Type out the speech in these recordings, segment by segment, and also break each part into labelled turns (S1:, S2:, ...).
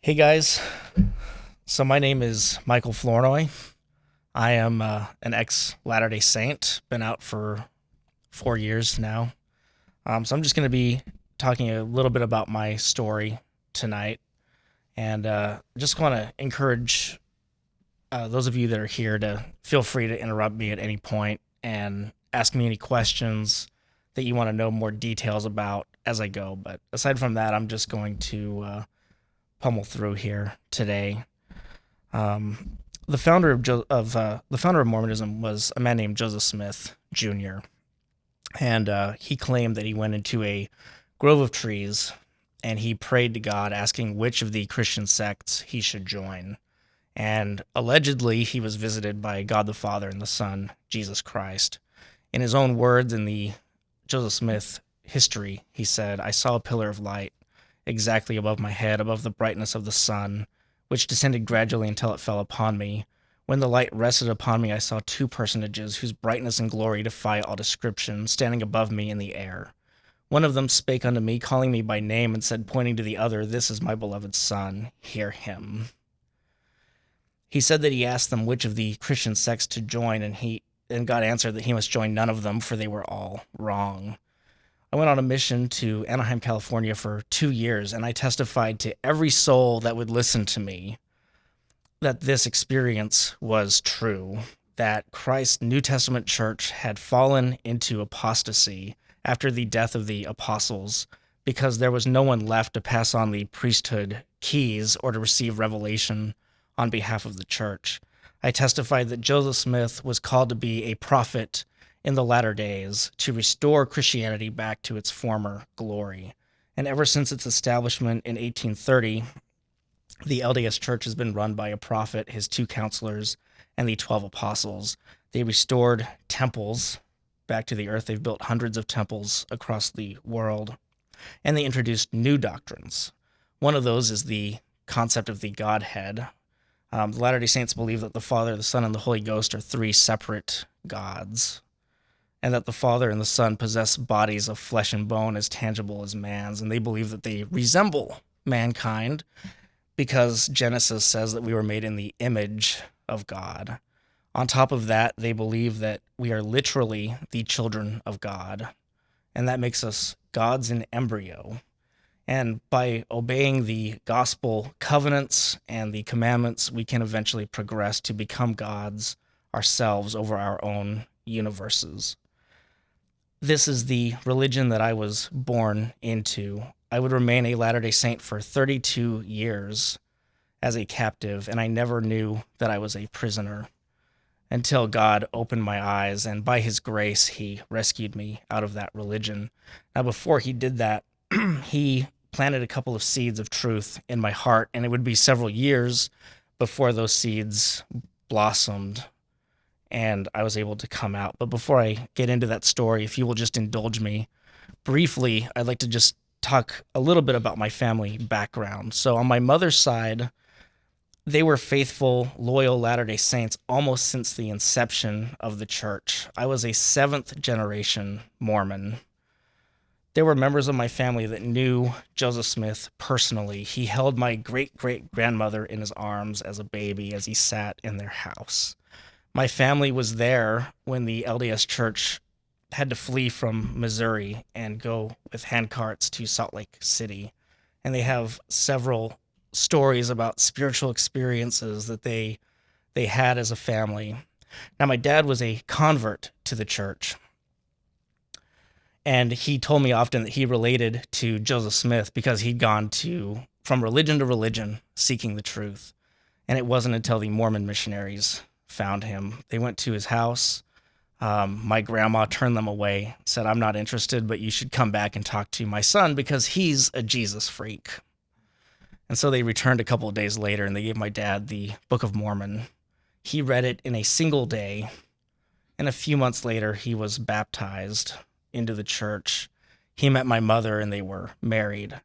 S1: Hey guys, so my name is Michael Flournoy. I am uh, an ex Latter day Saint, been out for four years now. Um, so I'm just going to be talking a little bit about my story tonight. And uh, just want to encourage uh, those of you that are here to feel free to interrupt me at any point and ask me any questions that you want to know more details about as I go. But aside from that, I'm just going to uh, pummel through here today. Um, the founder of, jo- of uh, the founder of Mormonism was a man named Joseph Smith Jr. And uh, he claimed that he went into a grove of trees and he prayed to God, asking which of the Christian sects he should join. And allegedly, he was visited by God the Father and the Son, Jesus Christ. In his own words, in the Joseph Smith history, he said, I saw a pillar of light exactly above my head, above the brightness of the sun, which descended gradually until it fell upon me. When the light rested upon me, I saw two personages whose brightness and glory defy all description, standing above me in the air. One of them spake unto me, calling me by name, and said, pointing to the other, This is my beloved Son, hear him. He said that he asked them which of the Christian sects to join, and he and God answered that he must join none of them, for they were all wrong. I went on a mission to Anaheim, California for two years, and I testified to every soul that would listen to me that this experience was true, that Christ's New Testament church had fallen into apostasy after the death of the apostles because there was no one left to pass on the priesthood keys or to receive revelation on behalf of the church. I testified that Joseph Smith was called to be a prophet in the latter days to restore Christianity back to its former glory. And ever since its establishment in 1830, the LDS Church has been run by a prophet, his two counselors, and the 12 apostles. They restored temples back to the earth. They've built hundreds of temples across the world. And they introduced new doctrines. One of those is the concept of the Godhead. Um, the Latter day Saints believe that the Father, the Son, and the Holy Ghost are three separate gods and that the Father and the Son possess bodies of flesh and bone as tangible as man's, and they believe that they resemble mankind because Genesis says that we were made in the image of God. On top of that, they believe that we are literally the children of God, and that makes us gods in embryo. And by obeying the gospel covenants and the commandments, we can eventually progress to become gods ourselves over our own universes this is the religion that I was born into. I would remain a Latter day Saint for 32 years as a captive, and I never knew that I was a prisoner until God opened my eyes, and by His grace, He rescued me out of that religion. Now, before He did that, He planted a couple of seeds of truth in my heart, and it would be several years before those seeds blossomed and I was able to come out. But before I get into that story, if you will just indulge me briefly, I'd like to just talk a little bit about my family background. So, on my mother's side, they were faithful, loyal Latter day Saints almost since the inception of the church. I was a seventh generation Mormon. There were members of my family that knew Joseph Smith personally. He held my great great grandmother in his arms as a baby as he sat in their house my family was there when the LDS Church had to flee from Missouri and go with handcarts to Salt Lake City. And they have several stories about spiritual experiences that they they had as a family. Now my dad was a convert to the church. And he told me often that he related to Joseph Smith because he'd gone to from religion to religion seeking the truth. And it wasn't until the Mormon missionaries found him. They went to his house. Um, my grandma turned them away, said, I'm not interested, but you should come back and talk to my son because he's a Jesus freak. And so they returned a couple of days later and they gave my dad the Book of Mormon. He read it in a single day. And a few months later, he was baptized into the church. He met my mother and they were married.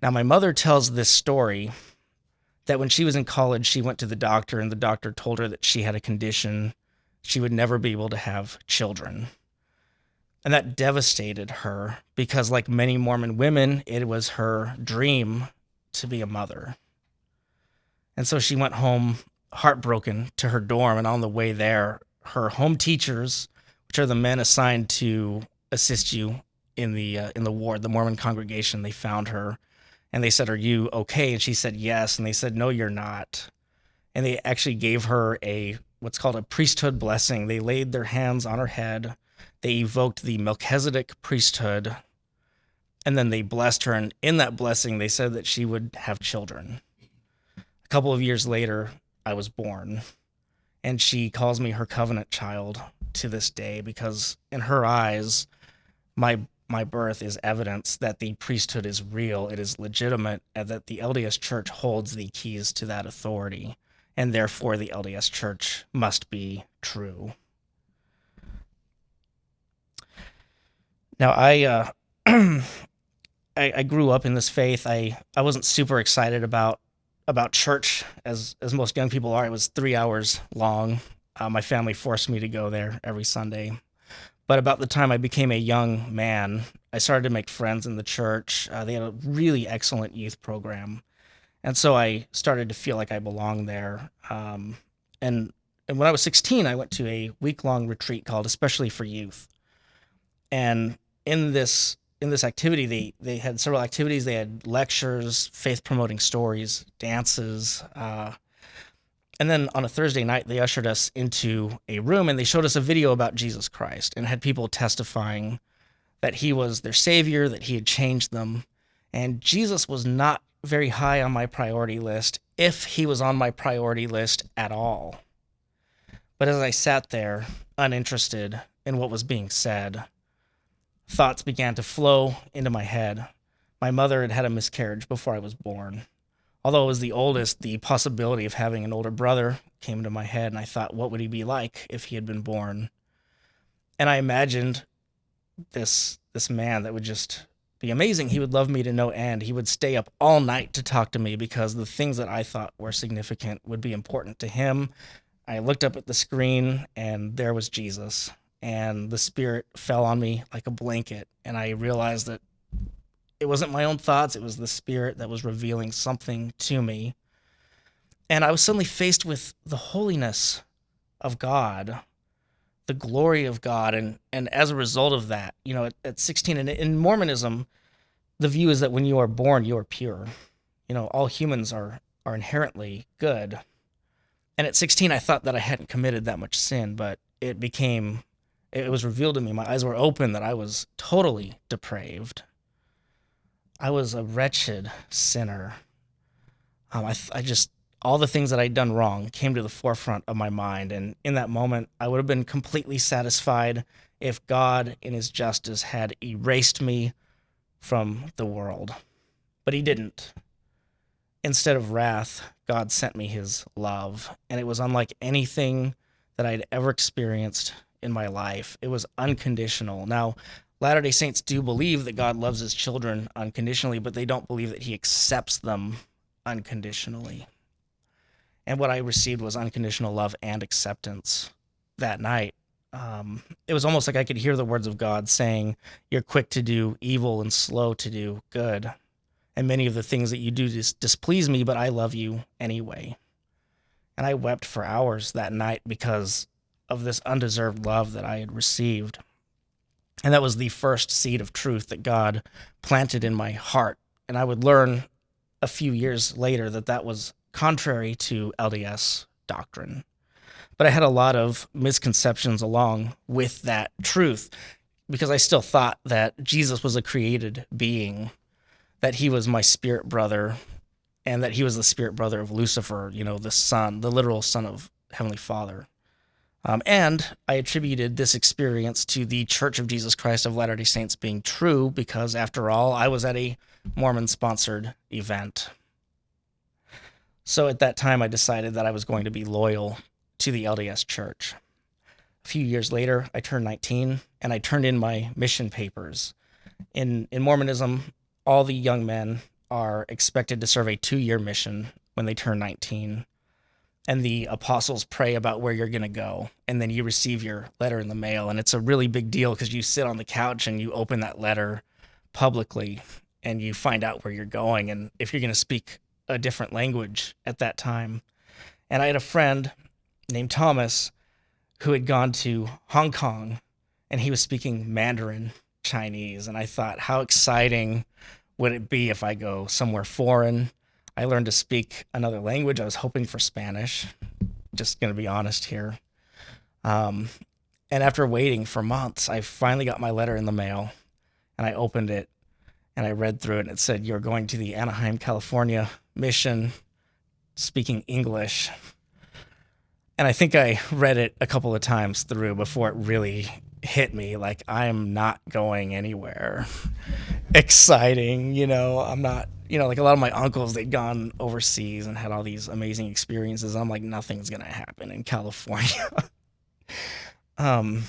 S1: Now, my mother tells this story that when she was in college, she went to the doctor, and the doctor told her that she had a condition. She would never be able to have children. And that devastated her because, like many Mormon women, it was her dream to be a mother. And so she went home heartbroken to her dorm. And on the way there, her home teachers, which are the men assigned to assist you in the uh, in the ward, the Mormon congregation, they found her and they said, "Are you okay?" And she said, "Yes." And they said, "No, you're not." And they actually gave her a what's called a priesthood blessing. They laid their hands on her head. They evoked the Melchizedek priesthood and then they blessed her and in that blessing they said that she would have children a couple of years later i was born and she calls me her covenant child to this day because in her eyes my my birth is evidence that the priesthood is real it is legitimate and that the lds church holds the keys to that authority and therefore the lds church must be true now i uh I, I grew up in this faith. I, I wasn't super excited about about church as as most young people are. It was three hours long. Uh, my family forced me to go there every Sunday. But about the time I became a young man, I started to make friends in the church. Uh, they had a really excellent youth program, and so I started to feel like I belonged there. Um, and and when I was 16, I went to a week long retreat called Especially for Youth. And in this in this activity, they they had several activities. They had lectures, faith promoting stories, dances, uh, and then on a Thursday night, they ushered us into a room and they showed us a video about Jesus Christ and had people testifying that he was their savior, that he had changed them, and Jesus was not very high on my priority list, if he was on my priority list at all. But as I sat there, uninterested in what was being said, thoughts began to flow into my head. My mother had had a miscarriage before I was born. Although I was the oldest, the possibility of having an older brother came into my head, and I thought, what would he be like if he had been born? And I imagined this this man that would just be amazing. He would love me to no end. He would stay up all night to talk to me because the things that I thought were significant would be important to him. I looked up at the screen and there was Jesus and the spirit fell on me like a blanket and i realized that it wasn't my own thoughts it was the spirit that was revealing something to me. And i was suddenly faced with the holiness of god the glory of god and and as a result of that you know at, at 16 and in mormonism the view is that when you are born you are pure. You know all humans are are inherently good. And at 16 i thought that i hadn't committed that much sin but it became it was revealed to me, my eyes were open that I was totally depraved. I was a wretched sinner. Um, I, I just, all the things that I'd done wrong came to the forefront of my mind. And in that moment, I would have been completely satisfied if God, in his justice, had erased me from the world. But he didn't. Instead of wrath, God sent me his love. And it was unlike anything that I'd ever experienced in my life. It was unconditional. Now, Latter day Saints do believe that God loves his children unconditionally, but they don't believe that he accepts them unconditionally. And what I received was unconditional love and acceptance that night. Um, it was almost like I could hear the words of God saying, You're quick to do evil and slow to do good. And many of the things that you do dis- displease me, but I love you anyway. And I wept for hours that night because of this undeserved love that I had received. And that was the first seed of truth that God planted in my heart. And I would learn a few years later that that was contrary to LDS doctrine. But I had a lot of misconceptions along with that truth because I still thought that Jesus was a created being, that he was my spirit brother, and that he was the spirit brother of Lucifer, you know, the son, the literal son of Heavenly Father. Um, and I attributed this experience to the Church of Jesus Christ of Latter day Saints being true because, after all, I was at a Mormon sponsored event. So at that time, I decided that I was going to be loyal to the LDS Church. A few years later, I turned 19 and I turned in my mission papers. In, in Mormonism, all the young men are expected to serve a two year mission when they turn 19 and the apostles pray about where you're going to go and then you receive your letter in the mail and it's a really big deal because you sit on the couch and you open that letter publicly and you find out where you're going and if you're going to speak a different language at that time. And I had a friend named Thomas who had gone to Hong Kong and he was speaking Mandarin Chinese. And I thought, how exciting would it be if I go somewhere foreign? I learned to speak another language. I was hoping for Spanish, just going to be honest here. Um, and after waiting for months, I finally got my letter in the mail and I opened it and I read through it and it said, You're going to the Anaheim, California mission speaking English. And I think I read it a couple of times through before it really hit me like I'm not going anywhere. Exciting, you know, I'm not, you know, like a lot of my uncles, they'd gone overseas and had all these amazing experiences. I'm like, nothing's going to happen in California. um,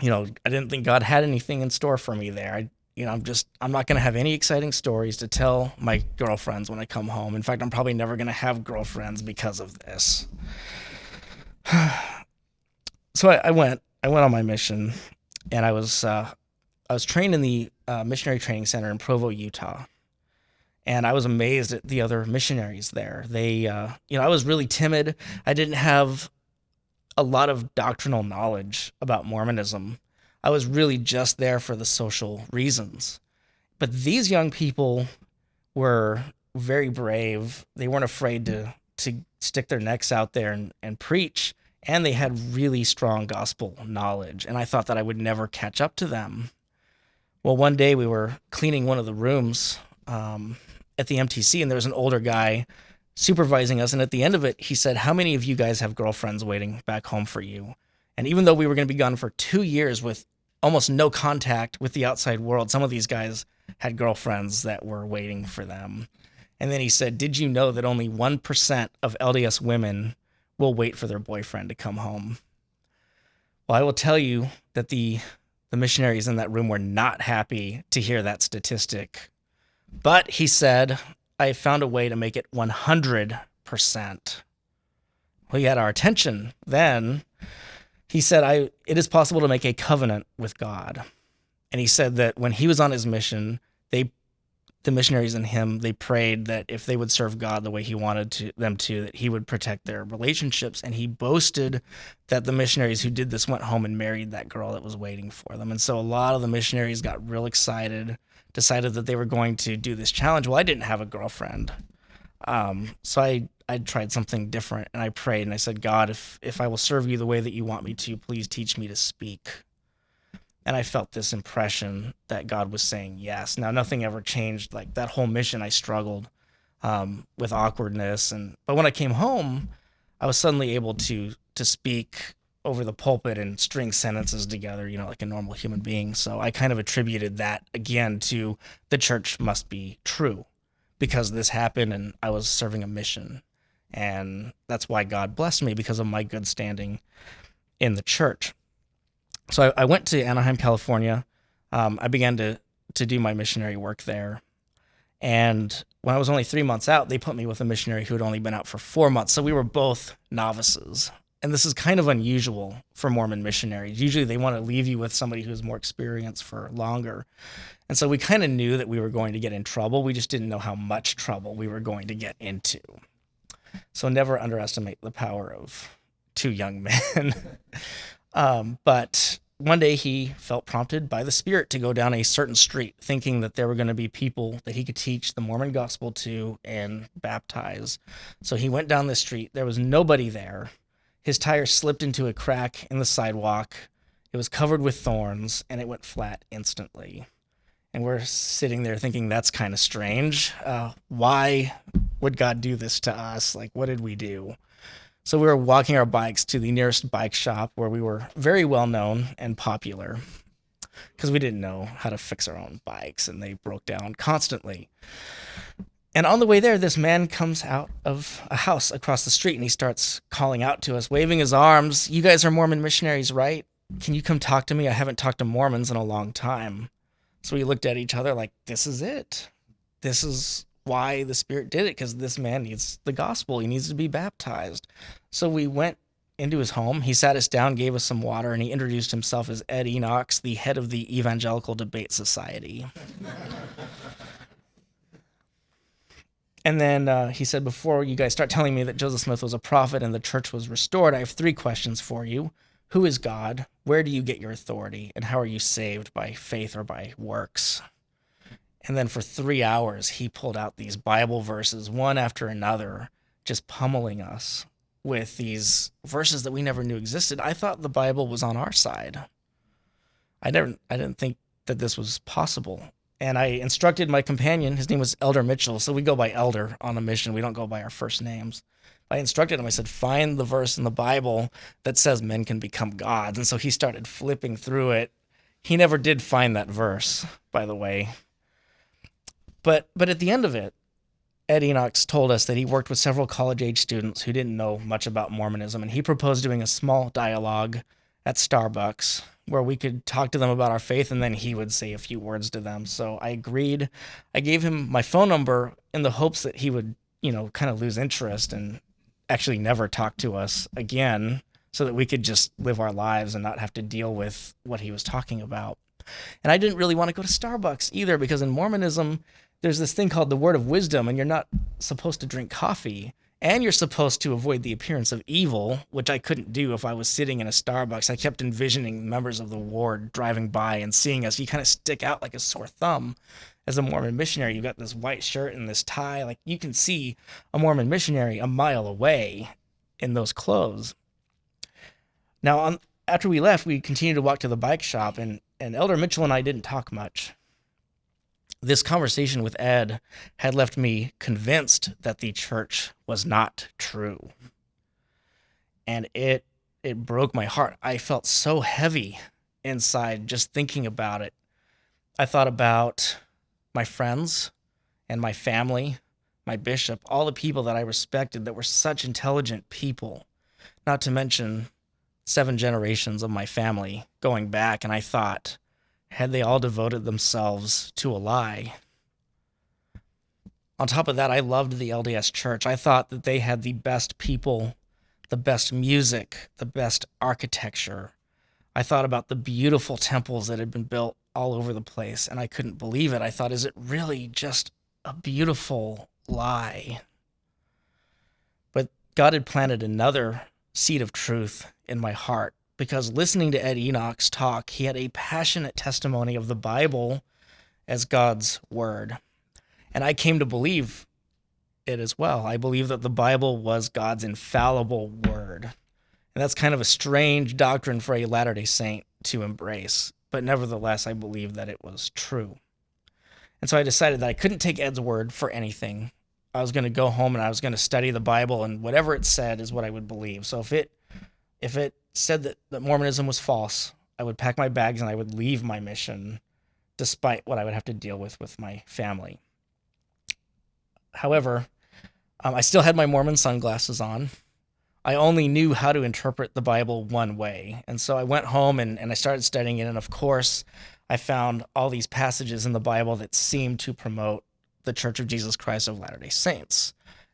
S1: you know, I didn't think God had anything in store for me there. I, you know, I'm just, I'm not going to have any exciting stories to tell my girlfriends when I come home. In fact, I'm probably never going to have girlfriends because of this. so I, I, went, I went on my mission and I was, uh, I was trained in the uh, missionary training center in Provo, Utah. And I was amazed at the other missionaries there. They, uh, you know, I was really timid. I didn't have a lot of doctrinal knowledge about Mormonism. I was really just there for the social reasons. But these young people were very brave. They weren't afraid to to stick their necks out there and, and preach. And they had really strong gospel knowledge. And I thought that I would never catch up to them. Well, one day we were cleaning one of the rooms um, at the MTC, and there was an older guy supervising us. And at the end of it, he said, How many of you guys have girlfriends waiting back home for you? And even though we were going to be gone for two years with almost no contact with the outside world, some of these guys had girlfriends that were waiting for them. And then he said, Did you know that only 1% of LDS women will wait for their boyfriend to come home? Well, I will tell you that the, the missionaries in that room were not happy to hear that statistic. But he said, I found a way to make it 100%. Well, he had our attention then. He said, I, it is possible to make a covenant with God. And he said that when he was on his mission, they, the missionaries and him, they prayed that if they would serve God the way he wanted to, them to, that he would protect their relationships. And he boasted that the missionaries who did this went home and married that girl that was waiting for them. And so a lot of the missionaries got real excited decided that they were going to do this challenge. Well, I didn't have a girlfriend. Um, so I, I tried something different and I prayed and I said, God, if, if I will serve you the way that you want me to, please teach me to speak. And I felt this impression that God was saying yes. Now, nothing ever changed. Like that whole mission, I struggled um, with awkwardness. And, but when I came home, I was suddenly able to, to speak over the pulpit and string sentences together, you know, like a normal human being. So I kind of attributed that again to the church must be true because this happened and I was serving a mission. And that's why God blessed me because of my good standing in the church. So I, I went to Anaheim, California. Um, I began to, to do my missionary work there. And when I was only three months out, they put me with a missionary who had only been out for four months. So we were both novices and this is kind of unusual for Mormon missionaries. Usually they want to leave you with somebody who's more experienced for longer. And so we kind of knew that we were going to get in trouble. We just didn't know how much trouble we were going to get into. So never underestimate the power of two young men. um, but one day he felt prompted by the Spirit to go down a certain street, thinking that there were going to be people that he could teach the Mormon gospel to and baptize. So he went down the street. There was nobody there his tire slipped into a crack in the sidewalk. It was covered with thorns and it went flat instantly. And we're sitting there thinking that's kind of strange. Uh, why would God do this to us? Like, what did we do? So we were walking our bikes to the nearest bike shop where we were very well known and popular because we didn't know how to fix our own bikes and they broke down constantly. And on the way there, this man comes out of a house across the street and he starts calling out to us, waving his arms. You guys are Mormon missionaries, right? Can you come talk to me? I haven't talked to Mormons in a long time. So we looked at each other like, this is it. This is why the Spirit did it, because this man needs the gospel. He needs to be baptized. So we went into his home. He sat us down, gave us some water, and he introduced himself as Ed Enochs, the head of the Evangelical Debate Society. and then uh, he said, Before you guys start telling me that Joseph Smith was a prophet and the church was restored, I have three questions for you. Who is God? Where do you get your authority? And how are you saved by faith or by works? And then for three hours, he pulled out these Bible verses, one after another, just pummeling us with these verses that we never knew existed. I thought the Bible was on our side. I never, I didn't think that this was possible. And I instructed my companion, his name was Elder Mitchell. So we go by Elder on a mission. We don't go by our first names. I instructed him, I said, find the verse in the Bible that says men can become gods. And so he started flipping through it. He never did find that verse, by the way. But but at the end of it, Ed Enochs told us that he worked with several college age students who didn't know much about Mormonism, and he proposed doing a small dialogue at Starbucks where we could talk to them about our faith and then he would say a few words to them. So I agreed. I gave him my phone number in the hopes that he would, you know, kind of lose interest and actually never talk to us again so that we could just live our lives and not have to deal with what he was talking about. And I didn't really want to go to Starbucks either because in Mormonism, there's this thing called the word of wisdom, and you're not supposed to drink coffee. And you're supposed to avoid the appearance of evil, which I couldn't do if I was sitting in a Starbucks. I kept envisioning members of the ward driving by and seeing us. You kind of stick out like a sore thumb as a Mormon missionary. You've got this white shirt and this tie. Like you can see a Mormon missionary a mile away in those clothes. Now, on, after we left, we continued to walk to the bike shop, and, and Elder Mitchell and I didn't talk much this conversation with Ed had left me convinced that the church was not true. And it it broke my heart. I felt so heavy inside just thinking about it. I thought about my friends and my family, my bishop, all the people that I respected that were such intelligent people, not to mention seven generations of my family going back. And I thought, had they all devoted themselves to a lie. On top of that, I loved the LDS church. I thought that they had the best people, the best music, the best architecture. I thought about the beautiful temples that had been built all over the place, and I couldn't believe it. I thought, is it really just a beautiful lie? But God had planted another seed of truth in my heart because listening to Ed Enoch's talk, he had a passionate testimony of the Bible as God's word. And I came to believe it as well. I believe that the Bible was God's infallible word. And that's kind of a strange doctrine for a Latter day Saint to embrace. But nevertheless, I believe that it was true. And so I decided that I couldn't take Ed's word for anything. I was going to go home and I was going to study the Bible, and whatever it said is what I would believe. So if it if it said that, that Mormonism was false, I would pack my bags and I would leave my mission despite what I would have to deal with with my family. However, um, I still had my Mormon sunglasses on. I only knew how to interpret the Bible one way. And so I went home and, and I started studying it. And of course, I found all these passages in the Bible that seemed to promote the Church of Jesus Christ of Latter day Saints.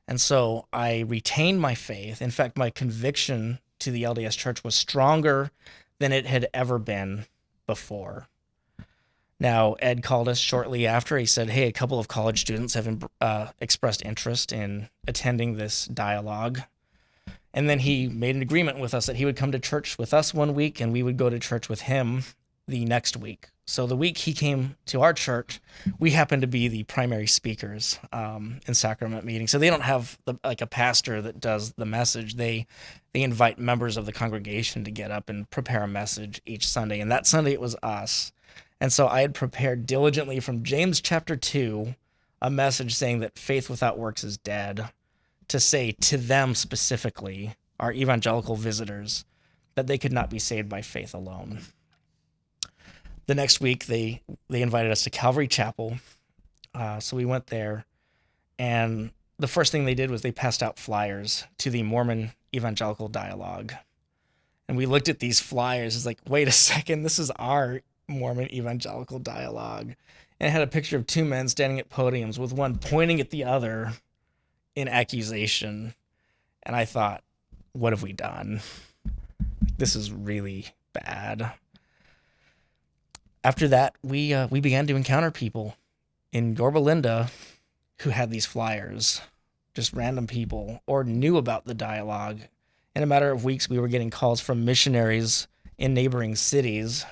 S1: And so I retained my faith. In fact, my conviction to the LDS Church was stronger than it had ever been before. Now, Ed called us shortly after. He said, Hey, a couple of college students have uh, expressed interest in attending this dialogue. And then he made an agreement with us that he would come to church with us one week and we would go to church with him the next week. So the week he came to our church, we happened to be the primary speakers um, in sacrament meetings. So they don't have the, like a pastor that does the message. They they invite members of the congregation to get up and prepare a message each Sunday. And that Sunday it was us. And so I had prepared diligently from James chapter two a message saying that faith without works is dead. To say to them specifically, our evangelical visitors, that they could not be saved by faith alone the next week they they invited us to Calvary Chapel, uh, so we went there, and the first thing they did was they passed out flyers to the Mormon Evangelical Dialogue, and we looked at these flyers. It's like, wait a second, this is our Mormon Evangelical Dialogue, and it had a picture of two men standing at podiums with one pointing at the other in accusation, and I thought, what have we done? This is really bad after that, we uh, we began to encounter people in Yorba Linda. who had these flyers, just random people, or knew about the dialogue. In a matter of weeks, we were getting calls from missionaries in neighboring cities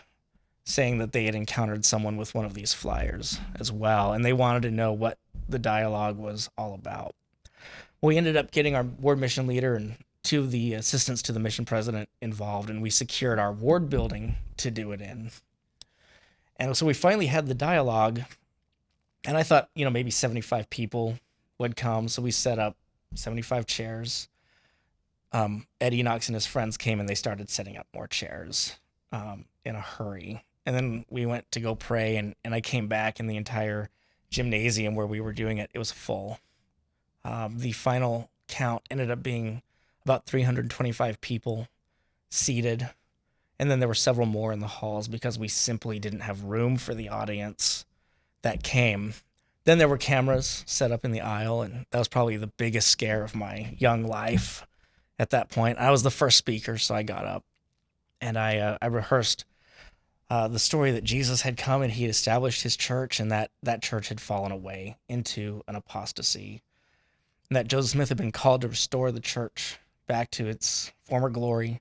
S1: saying that they had encountered someone with one of these flyers as well, and they wanted to know what the dialogue was all about. We ended up getting our ward mission leader and two of the assistants to the mission president involved, and we secured our ward building to do it in. And so we finally had the dialogue, and I thought, you know, maybe 75 people would come. So we set up 75 chairs. Um, Ed Enochs and his friends came and they started setting up more chairs um, in a hurry. And then we went to go pray, and, and I came back, and the entire gymnasium where we were doing it, it was full. Um, the final count ended up being about 325 people seated. And then there were several more in the halls because we simply didn't have room for the audience that came. Then there were cameras set up in the aisle, and that was probably the biggest scare of my young life at that point. I was the first speaker, so I got up and I, uh, I rehearsed uh, the story that Jesus had come and he had established his church, and that that church had fallen away into an apostasy, and that Joseph Smith had been called to restore the church back to its former glory,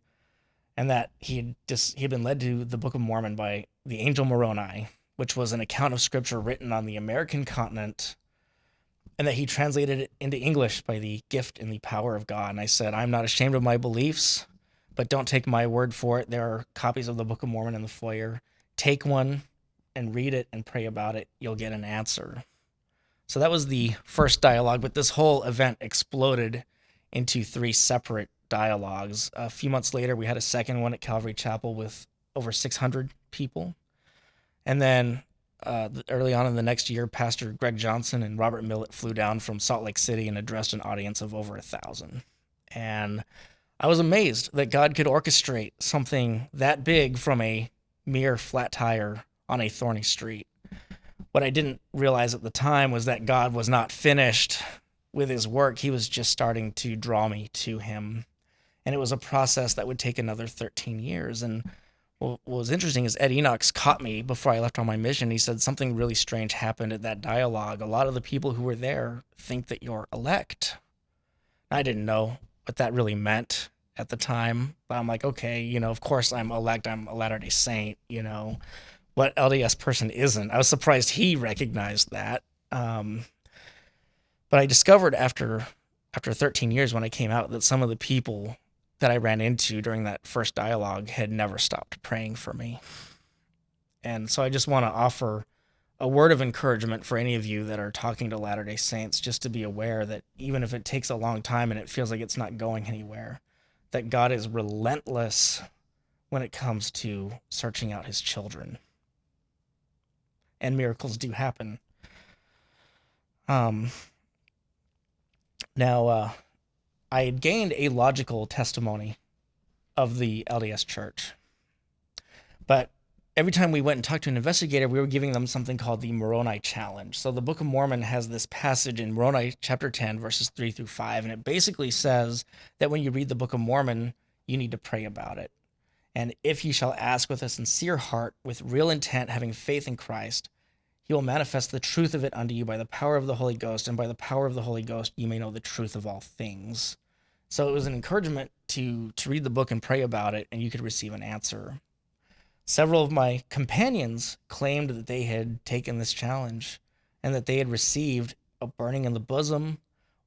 S1: and that he had he had been led to the Book of Mormon by the angel Moroni, which was an account of scripture written on the American continent, and that he translated it into English by the gift and the power of God. And I said, I'm not ashamed of my beliefs, but don't take my word for it. There are copies of the Book of Mormon in the foyer. Take one and read it and pray about it. You'll get an answer. So that was the first dialogue, but this whole event exploded into three separate dialogues. A few months later, we had a second one at Calvary Chapel with over 600 people. And then uh, early on in the next year, Pastor Greg Johnson and Robert Millet flew down from Salt Lake City and addressed an audience of over a thousand. And I was amazed that God could orchestrate something that big from a mere flat tire on a thorny street. What I didn't realize at the time was that God was not finished with his work. He was just starting to draw me to him. And it was a process that would take another 13 years. And what was interesting is Ed Enochs caught me before I left on my mission. He said something really strange happened at that dialogue. A lot of the people who were there think that you're elect. I didn't know what that really meant at the time, but I'm like, okay, you know, of course I'm elect. I'm a Latter day Saint, you know what LDS person isn't. I was surprised he recognized that. Um, but I discovered after after 13 years when I came out that some of the people that I ran into during that first dialogue had never stopped praying for me. And so I just want to offer a word of encouragement for any of you that are talking to Latter day Saints just to be aware that even if it takes a long time and it feels like it's not going anywhere, that God is relentless when it comes to searching out his children and miracles do happen. Um, now, uh, I had gained a logical testimony of the LDS Church, but every time we went and talked to an investigator, we were giving them something called the Moroni Challenge. So the Book of Mormon has this passage in Moroni chapter 10, verses 3 through 5, and it basically says that when you read the Book of Mormon, you need to pray about it. And if you shall ask with a sincere heart, with real intent, having faith in Christ, he will manifest the truth of it unto you by the power of the Holy Ghost, and by the power of the Holy Ghost you may know the truth of all things. So it was an encouragement to to read the book and pray about it, and you could receive an answer. Several of my companions claimed that they had taken this challenge and that they had received a burning in the bosom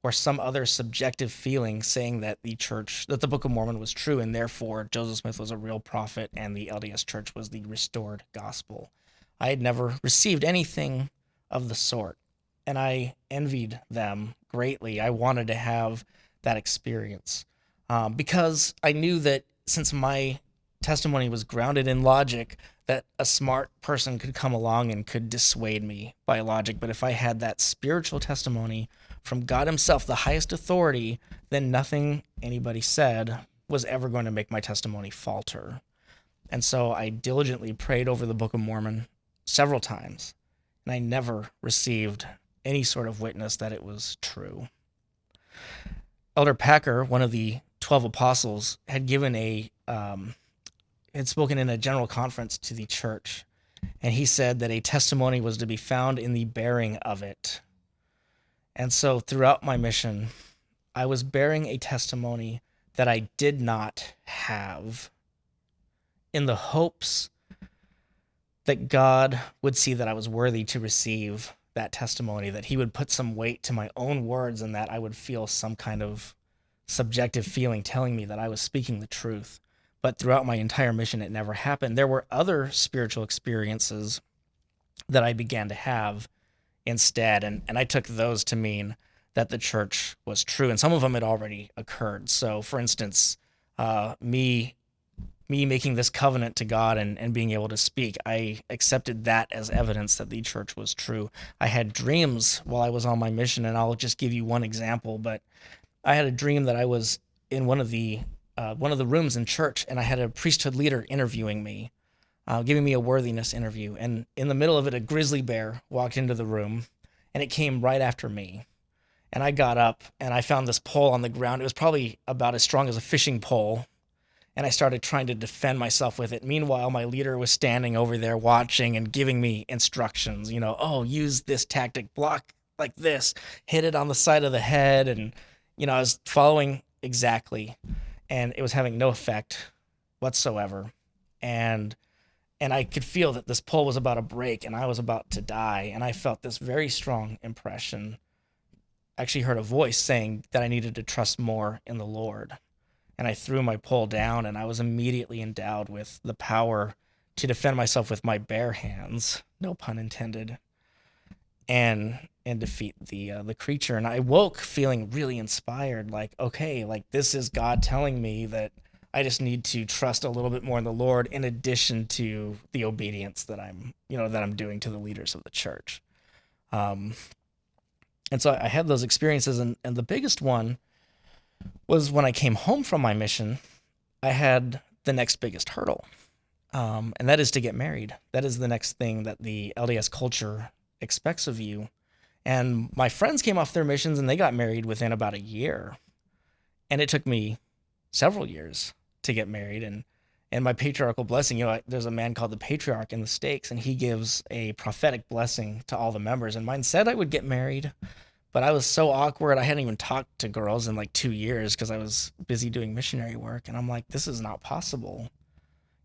S1: or some other subjective feeling saying that the church, that the Book of Mormon was true, and therefore Joseph Smith was a real prophet and the LDS church was the restored gospel. I had never received anything of the sort, and I envied them greatly. I wanted to have that experience um, because I knew that since my testimony was grounded in logic, that a smart person could come along and could dissuade me by logic. But if I had that spiritual testimony from God Himself, the highest authority, then nothing anybody said was ever going to make my testimony falter. And so I diligently prayed over the Book of Mormon several times, and I never received any sort of witness that it was true. Elder Packer, one of the 12 apostles, had given a, um, had spoken in a general conference to the church, and he said that a testimony was to be found in the bearing of it. And so throughout my mission, I was bearing a testimony that I did not have in the hopes that God would see that I was worthy to receive that testimony, that He would put some weight to my own words, and that I would feel some kind of subjective feeling telling me that I was speaking the truth. But throughout my entire mission, it never happened. There were other spiritual experiences that I began to have instead, and, and I took those to mean that the church was true, and some of them had already occurred. So, for instance, uh, me me making this covenant to God and, and being able to speak, I accepted that as evidence that the church was true. I had dreams while I was on my mission, and I'll just give you one example. But I had a dream that I was in one of the uh, one of the rooms in church, and I had a priesthood leader interviewing me, uh, giving me a worthiness interview. And in the middle of it, a grizzly bear walked into the room, and it came right after me. And I got up and I found this pole on the ground. It was probably about as strong as a fishing pole and I started trying to defend myself with it. Meanwhile, my leader was standing over there watching and giving me instructions, you know, oh, use this tactic, block like this, hit it on the side of the head. And, you know, I was following exactly, and it was having no effect whatsoever. And, and I could feel that this pole was about to break and I was about to die. And I felt this very strong impression. Actually heard a voice saying that I needed to trust more in the Lord and I threw my pole down, and I was immediately endowed with the power to defend myself with my bare hands, no pun intended, and and defeat the uh, the creature. And I woke feeling really inspired, like okay, like this is God telling me that I just need to trust a little bit more in the Lord, in addition to the obedience that I'm you know that I'm doing to the leaders of the church. Um, and so I had those experiences, and and the biggest one was when I came home from my mission, I had the next biggest hurdle, um, and that is to get married. That is the next thing that the LDS culture expects of you. And my friends came off their missions and they got married within about a year. And it took me several years to get married. And and my patriarchal blessing, you know, there's a man called the patriarch in the stakes, and he gives a prophetic blessing to all the members. And mine said I would get married, but I was so awkward. I hadn't even talked to girls in like two years because I was busy doing missionary work. And I'm like, this is not possible.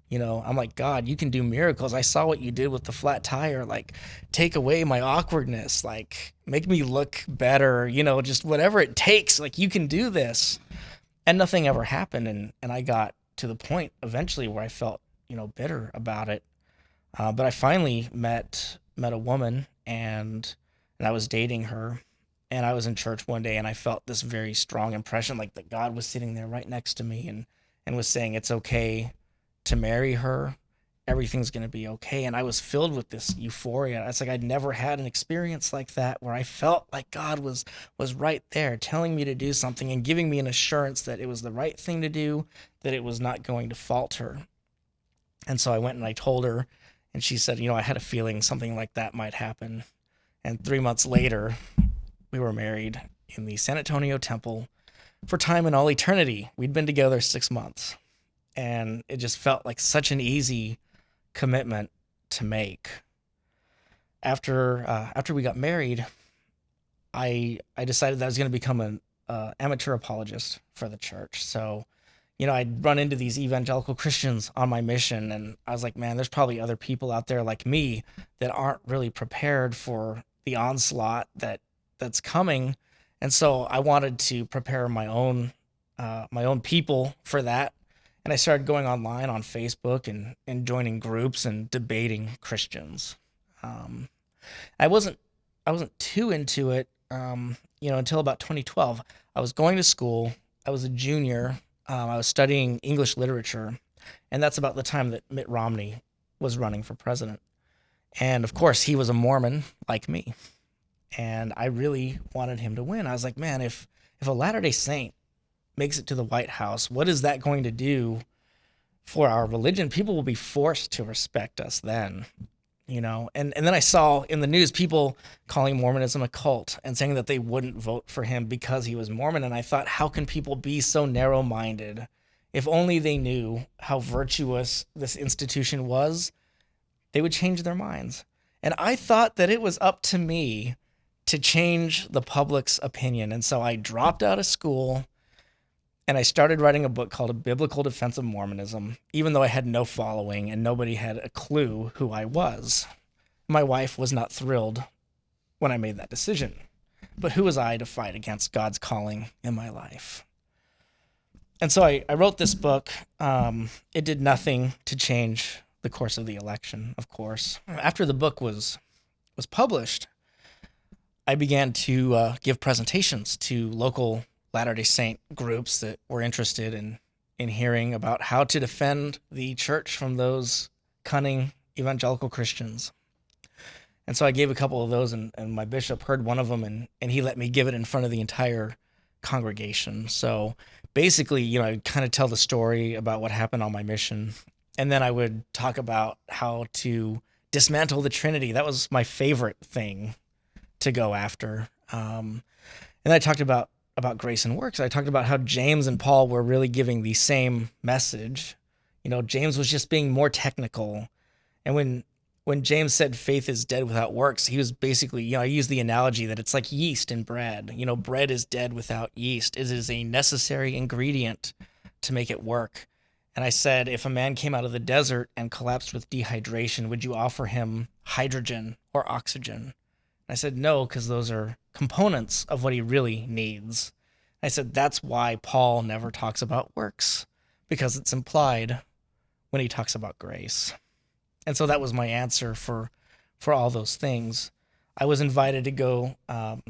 S1: You know, I'm like, God, you can do miracles. I saw what you did with the flat tire. Like, take away my awkwardness. Like, make me look better. You know, just whatever it takes. Like, you can do this. And nothing ever happened. And, and I got to the point eventually where I felt, you know, bitter about it. Uh, but I finally met met a woman and and I was dating her and I was in church one day and I felt this very strong impression like that God was sitting there right next to me and and was saying it's okay to marry her. Everything's going to be okay. And I was filled with this euphoria. It's like I'd never had an experience like that where I felt like God was was right there telling me to do something and giving me an assurance that it was the right thing to do that it was not going to falter and so I went and I told her and she said you know I had a feeling something like that might happen. And 3 months later we were married in the San Antonio temple for time and all eternity. We'd been together six months, and it just felt like such an easy commitment to make. After uh, after we got married, I I decided that I was going to become an uh, amateur apologist for the church. So, you know, I'd run into these evangelical Christians on my mission, and I was like, man, there's probably other people out there like me that aren't really prepared for the onslaught that that's coming, and so I wanted to prepare my own uh, my own people for that. And I started going online on Facebook and, and joining groups and debating Christians. Um, I wasn't I wasn't too into it, um, you know, until about 2012. I was going to school. I was a junior. Um, I was studying English literature, and that's about the time that Mitt Romney was running for president. And of course, he was a Mormon like me and I really wanted him to win. I was like, man, if if a Latter Day Saint makes it to the White House, what is that going to do for our religion? People will be forced to respect us then, you know. And and then I saw in the news people calling Mormonism a cult and saying that they wouldn't vote for him because he was Mormon. And I thought, how can people be so narrow-minded? If only they knew how virtuous this institution was, they would change their minds. And I thought that it was up to me to change the public's opinion. And so I dropped out of school and I started writing a book called A Biblical Defense of Mormonism, even though I had no following and nobody had a clue who I was. My wife was not thrilled when I made that decision. But who was I to fight against God's calling in my life? And so I, I wrote this book. Um, it did nothing to change the course of the election, of course. After the book was was published, I began to uh, give presentations to local Latter Day Saint groups that were interested in in hearing about how to defend the church from those cunning evangelical Christians. And so I gave a couple of those, and, and my bishop heard one of them, and, and he let me give it in front of the entire congregation. So basically, you know, I kind of tell the story about what happened on my mission, and then I would talk about how to dismantle the Trinity. That was my favorite thing to go after. Um, and I talked about about grace and works. I talked about how James and Paul were really giving the same message. You know, James was just being more technical, and when when James said faith is dead without works, he was basically, you know, I use the analogy that it's like yeast in bread. You know, bread is dead without yeast. It is a necessary ingredient to make it work. And I said, if a man came out of the desert and collapsed with dehydration, would you offer him hydrogen or oxygen? I said, no, because those are components of what he really needs. I said, that's why Paul never talks about works, because it's implied when he talks about grace and so that was my answer for for all those things. I was invited to go um,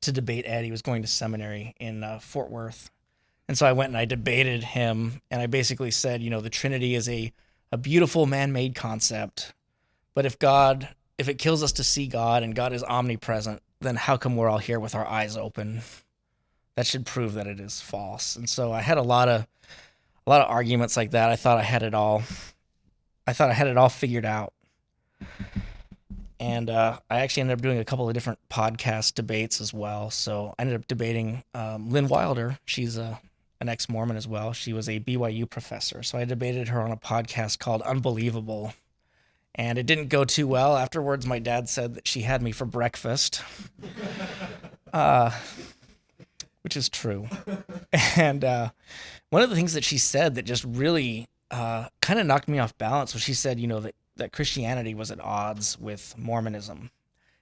S1: to debate Ed. He was going to seminary in uh, Fort Worth, and so I went and I debated him. And I basically said, you know, the Trinity is a a beautiful man-made concept, but if God, if it kills us to see God and God is omnipresent, then how come we're all here with our eyes open? That should prove that it is false. And so I had a lot of a lot of arguments like that. I thought I had it all I thought I had it all figured out. And uh, I actually ended up doing a couple of different podcast debates as well. So I ended up debating um, Lynn Wilder. She's a, an ex Mormon as well. She was a BYU professor. So I debated her on a podcast called Unbelievable. And it didn't go too well. Afterwards, my dad said that she had me for breakfast, uh, which is true. And uh, one of the things that she said that just really uh, kind of knocked me off balance was she said, you know, that, that Christianity was at odds with Mormonism.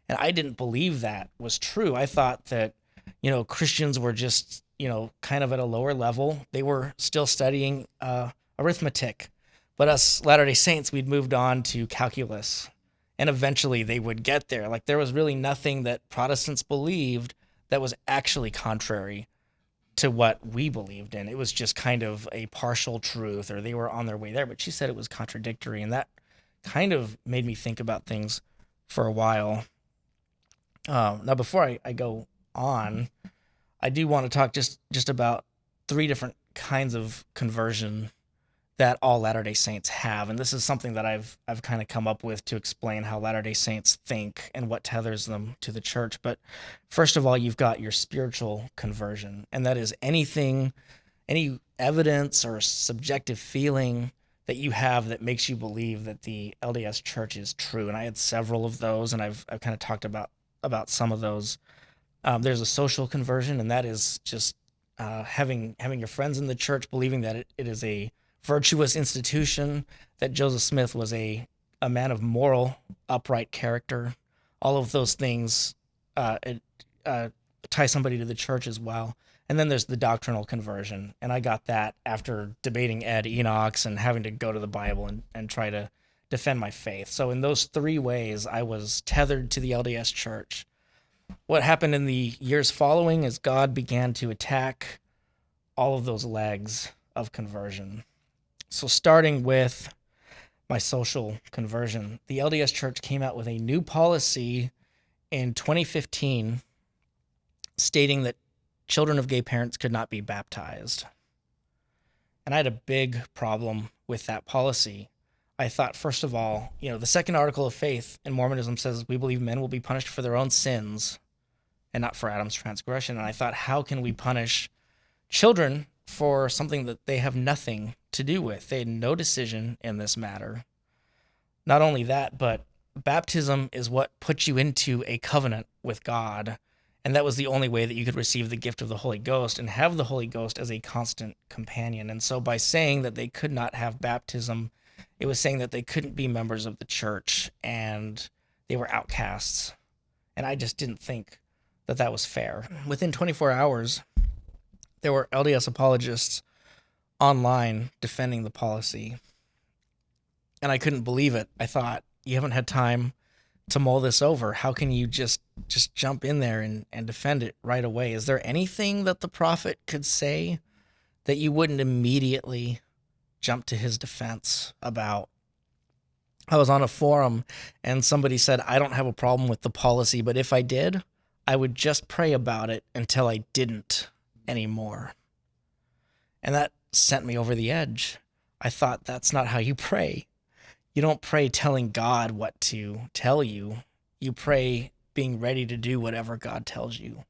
S1: And I didn't believe that was true. I thought that, you know, Christians were just, you know, kind of at a lower level. They were still studying uh, arithmetic. But us Latter day Saints, we'd moved on to calculus. And eventually they would get there. Like there was really nothing that Protestants believed that was actually contrary to what we believed in. It was just kind of a partial truth, or they were on their way there. But she said it was contradictory, and that kind of made me think about things for a while. Um, now, before I, I go on, I do want to talk just just about three different kinds of conversion that all Latter-day Saints have. And this is something that I've I've kind of come up with to explain how Latter-day Saints think and what tethers them to the church. But first of all, you've got your spiritual conversion, and that is anything any evidence or subjective feeling that you have that makes you believe that the LDS church is true. And I had several of those and I've I've kind of talked about about some of those. Um, there's a social conversion, and that is just uh, having having your friends in the church believing that it, it is a virtuous institution, that Joseph Smith was a, a man of moral, upright character. All of those things uh, uh, tie somebody to the church as well. And then there's the doctrinal conversion. And I got that after debating Ed Enochs and having to go to the Bible and, and try to defend my faith. So, in those three ways, I was tethered to the LDS church. What happened in the years following is God began to attack all of those legs of conversion. So, starting with my social conversion, the LDS Church came out with a new policy in 2015 stating that children of gay parents could not be baptized. And I had a big problem with that policy. I thought, first of all, you know, the second article of faith in Mormonism says we believe men will be punished for their own sins and not for Adam's transgression. And I thought, how can we punish children for something that they have nothing to do with. They had no decision in this matter. Not only that, but baptism is what puts you into a covenant with God. And that was the only way that you could receive the gift of the Holy Ghost and have the Holy Ghost as a constant companion. And so by saying that they could not have baptism, it was saying that they couldn't be members of the church and they were outcasts. And I just didn't think that that was fair. Within 24 hours, there were LDS apologists online defending the policy. And I couldn't believe it. I thought, you haven't had time to mull this over. How can you just just jump in there and, and defend it right away? Is there anything that the prophet could say that you wouldn't immediately jump to his defense about? I was on a forum and somebody said, I don't have a problem with the policy, but if I did, I would just pray about it until I didn't anymore. And that sent me over the edge. I thought that's not how you pray. You don't pray telling God what to tell you. You pray being ready to do whatever God tells you.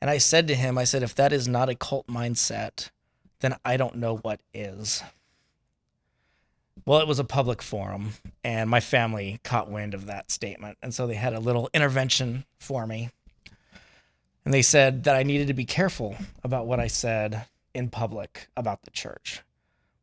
S1: And I said to him, I said, if that is not a cult mindset, then I don't know what is. Well, it was a public forum, and my family caught wind of that statement. And so they had a little intervention for me. And they said that I needed to be careful about what I said in public about the church.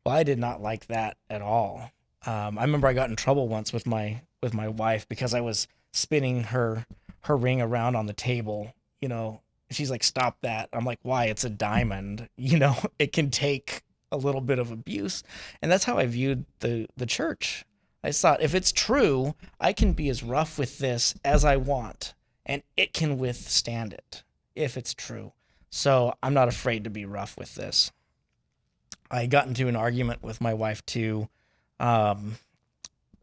S1: Well, I did not like that at all. Um, I remember I got in trouble once with my with my wife because I was spinning her her ring around on the table. You know, she's like, "Stop that!" I'm like, "Why? It's a diamond. You know, it can take a little bit of abuse." And that's how I viewed the the church. I thought if it's true, I can be as rough with this as I want, and it can withstand it if it's true. So I'm not afraid to be rough with this. I got into an argument with my wife too um,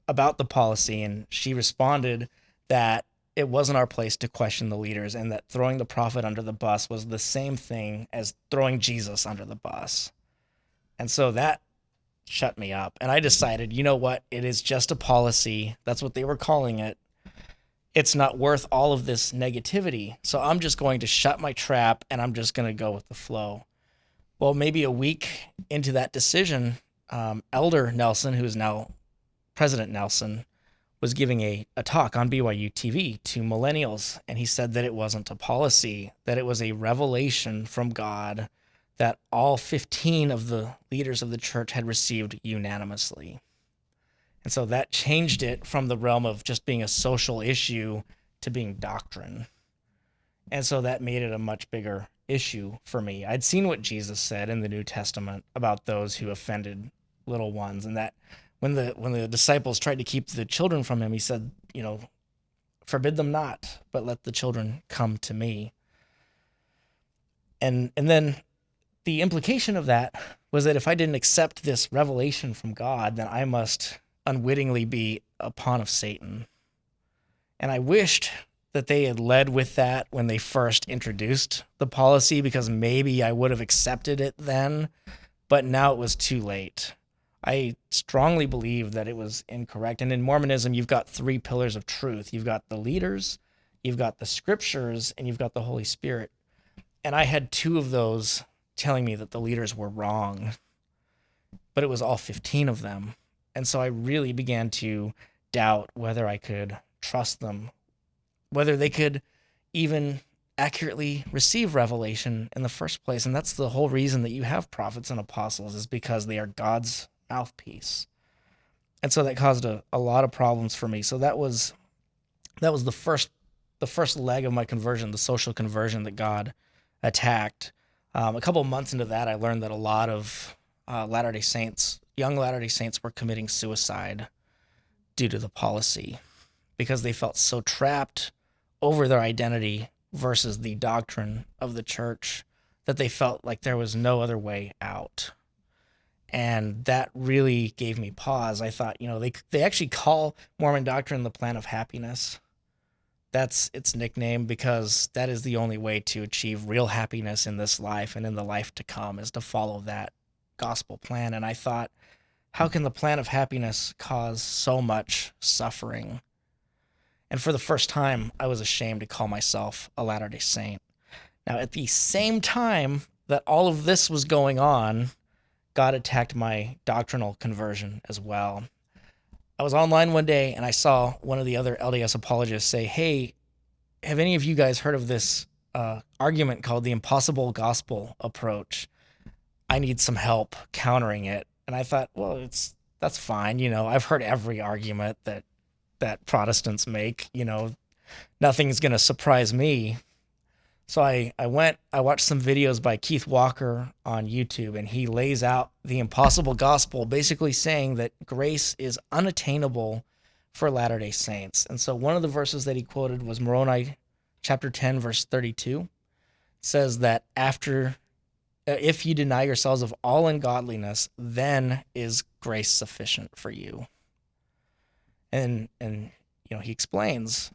S1: about the policy, and she responded that it wasn't our place to question the leaders and that throwing the prophet under the bus was the same thing as throwing Jesus under the bus. And so that shut me up. And I decided, you know what? It is just a policy. That's what they were calling it. It's not worth all of this negativity. So I'm just going to shut my trap and I'm just going to go with the flow. Well, maybe a week into that decision, um, Elder Nelson, who is now President Nelson, was giving a, a talk on BYU TV to millennials, and he said that it wasn't a policy, that it was a revelation from God that all 15 of the leaders of the church had received unanimously. And so that changed it from the realm of just being a social issue to being doctrine. And so that made it a much bigger issue for me. I'd seen what Jesus said in the New Testament about those who offended little ones and that when the when the disciples tried to keep the children from him he said you know forbid them not but let the children come to me and and then the implication of that was that if i didn't accept this revelation from god then i must unwittingly be a pawn of satan and i wished that they had led with that when they first introduced the policy because maybe i would have accepted it then but now it was too late I strongly believe that it was incorrect. And in Mormonism, you've got three pillars of truth you've got the leaders, you've got the scriptures, and you've got the Holy Spirit. And I had two of those telling me that the leaders were wrong, but it was all 15 of them. And so I really began to doubt whether I could trust them, whether they could even accurately receive revelation in the first place. And that's the whole reason that you have prophets and apostles, is because they are God's mouthpiece. And so that caused a, a lot of problems for me. So that was that was the first the first leg of my conversion, the social conversion that God attacked. Um, a couple months into that, I learned that a lot of uh, Latter Day Saints, young Latter Day Saints, were committing suicide due to the policy because they felt so trapped over their identity versus the doctrine of the church that they felt like there was no other way out and that really gave me pause. I thought, you know, they they actually call Mormon doctrine the plan of happiness. That's its nickname because that is the only way to achieve real happiness in this life and in the life to come is to follow that gospel plan. And I thought, how can the plan of happiness cause so much suffering? And for the first time, I was ashamed to call myself a Latter day Saint. Now, at the same time that all of this was going on, God attacked my doctrinal conversion as well. I was online one day and I saw one of the other LDS apologists say, Hey, have any of you guys heard of this uh, argument called the impossible gospel approach? I need some help countering it. And I thought, well, it's that's fine. You know, I've heard every argument that that Protestants make. You know, nothing's going to surprise me. So I, I went, I watched some videos by Keith Walker on YouTube, and he lays out the impossible gospel, basically saying that grace is unattainable for Latter day Saints. And so one of the verses that he quoted was Moroni chapter 10, verse 32. It says that after, Uh, if you deny yourselves of all ungodliness, then is grace sufficient for you. And, and, you know, he explains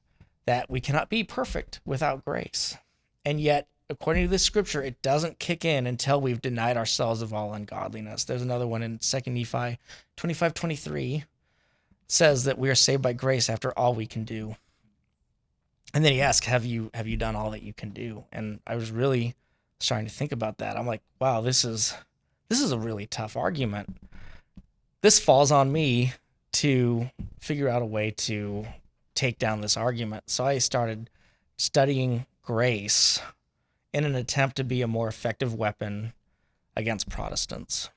S1: that we cannot be perfect without grace. And yet, according to this scripture, it doesn't kick in until we've denied ourselves of all ungodliness. There's another one in 2 Nephi 25 23 says that we are saved by grace after all we can do. And then he asks, Have you have you done all that you can do? And I was really starting to think about that. I'm like, wow, this is this is a really tough argument. This falls on me to figure out a way to take down this argument. So I started studying grace in an attempt to be a more effective weapon against Protestants.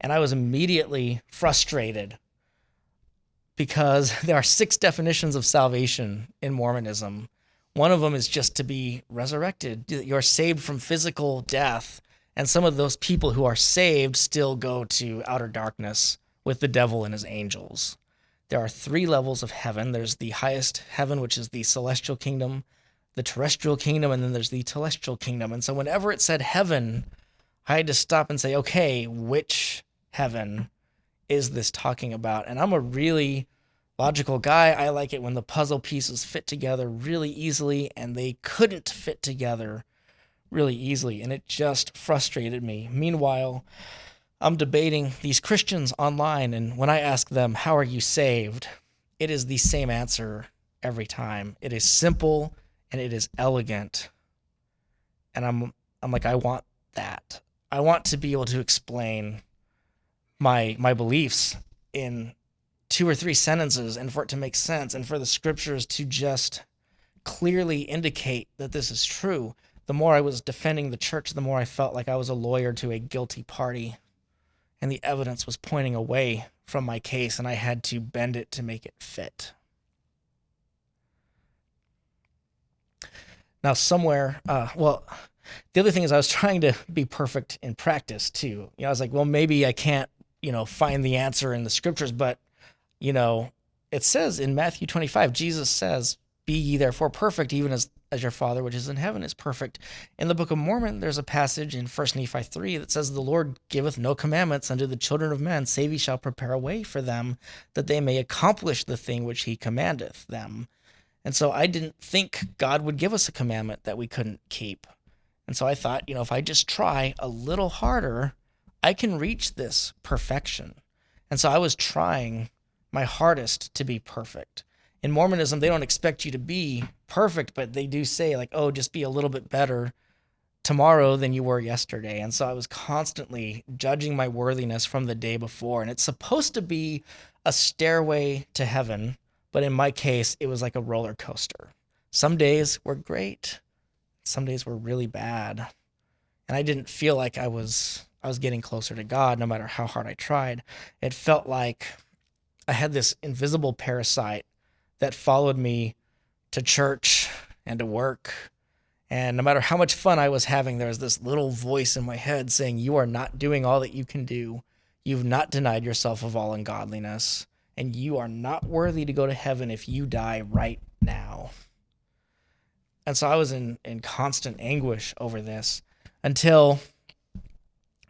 S1: And I was immediately frustrated because there are six definitions of salvation in Mormonism. One of them is just to be resurrected. You're saved from physical death. And some of those people who are saved still go to outer darkness with the devil and his angels. There are three levels of heaven there's the highest heaven, which is the celestial kingdom the terrestrial kingdom and then there's the telestial kingdom. And so whenever it said heaven, I had to stop and say, okay, which heaven is this talking about? And I'm a really logical guy. I like it when the puzzle pieces fit together really easily, and they couldn't fit together really easily. And it just frustrated me. Meanwhile, I'm debating these Christians online, and when I ask them, How are you saved? it is the same answer every time. It is simple and it is elegant. And I'm I'm like I want that. I want to be able to explain my my beliefs in two or three sentences and for it to make sense and for the scriptures to just clearly indicate that this is true. The more I was defending the church, the more I felt like I was a lawyer to a guilty party. And the evidence was pointing away from my case, and I had to bend it to make it fit. Now, somewhere, uh, well, the other thing is I was trying to be perfect in practice too. You know, I was like, well, maybe I can't, you know, find the answer in the scriptures, but, you know, it says in Matthew 25, Jesus says, be ye therefore perfect, even as, as your Father which is in heaven is perfect. In the Book of Mormon, there's a passage in 1 Nephi 3 that says, The Lord giveth no commandments unto the children of men, save he shall prepare a way for them, that they may accomplish the thing which he commandeth them. And so I didn't think God would give us a commandment that we couldn't keep. And so I thought, you know, if I just try a little harder, I can reach this perfection. And so I was trying my hardest to be perfect. In Mormonism, they don't expect you to be perfect, but they do say, like, oh, just be a little bit better tomorrow than you were yesterday. And so I was constantly judging my worthiness from the day before. And it's supposed to be a stairway to heaven but in my case, it was like a roller coaster. Some days were great, some days were really bad. And I didn't feel like I was I was getting closer to God no matter how hard I tried. It felt like I had this invisible parasite that followed me to church and to work. And no matter how much fun I was having, there was this little voice in my head saying, You are not doing all that you can do. You've not denied yourself of all ungodliness and you are not worthy to go to heaven if you die right now. And so I was in, in constant anguish over this until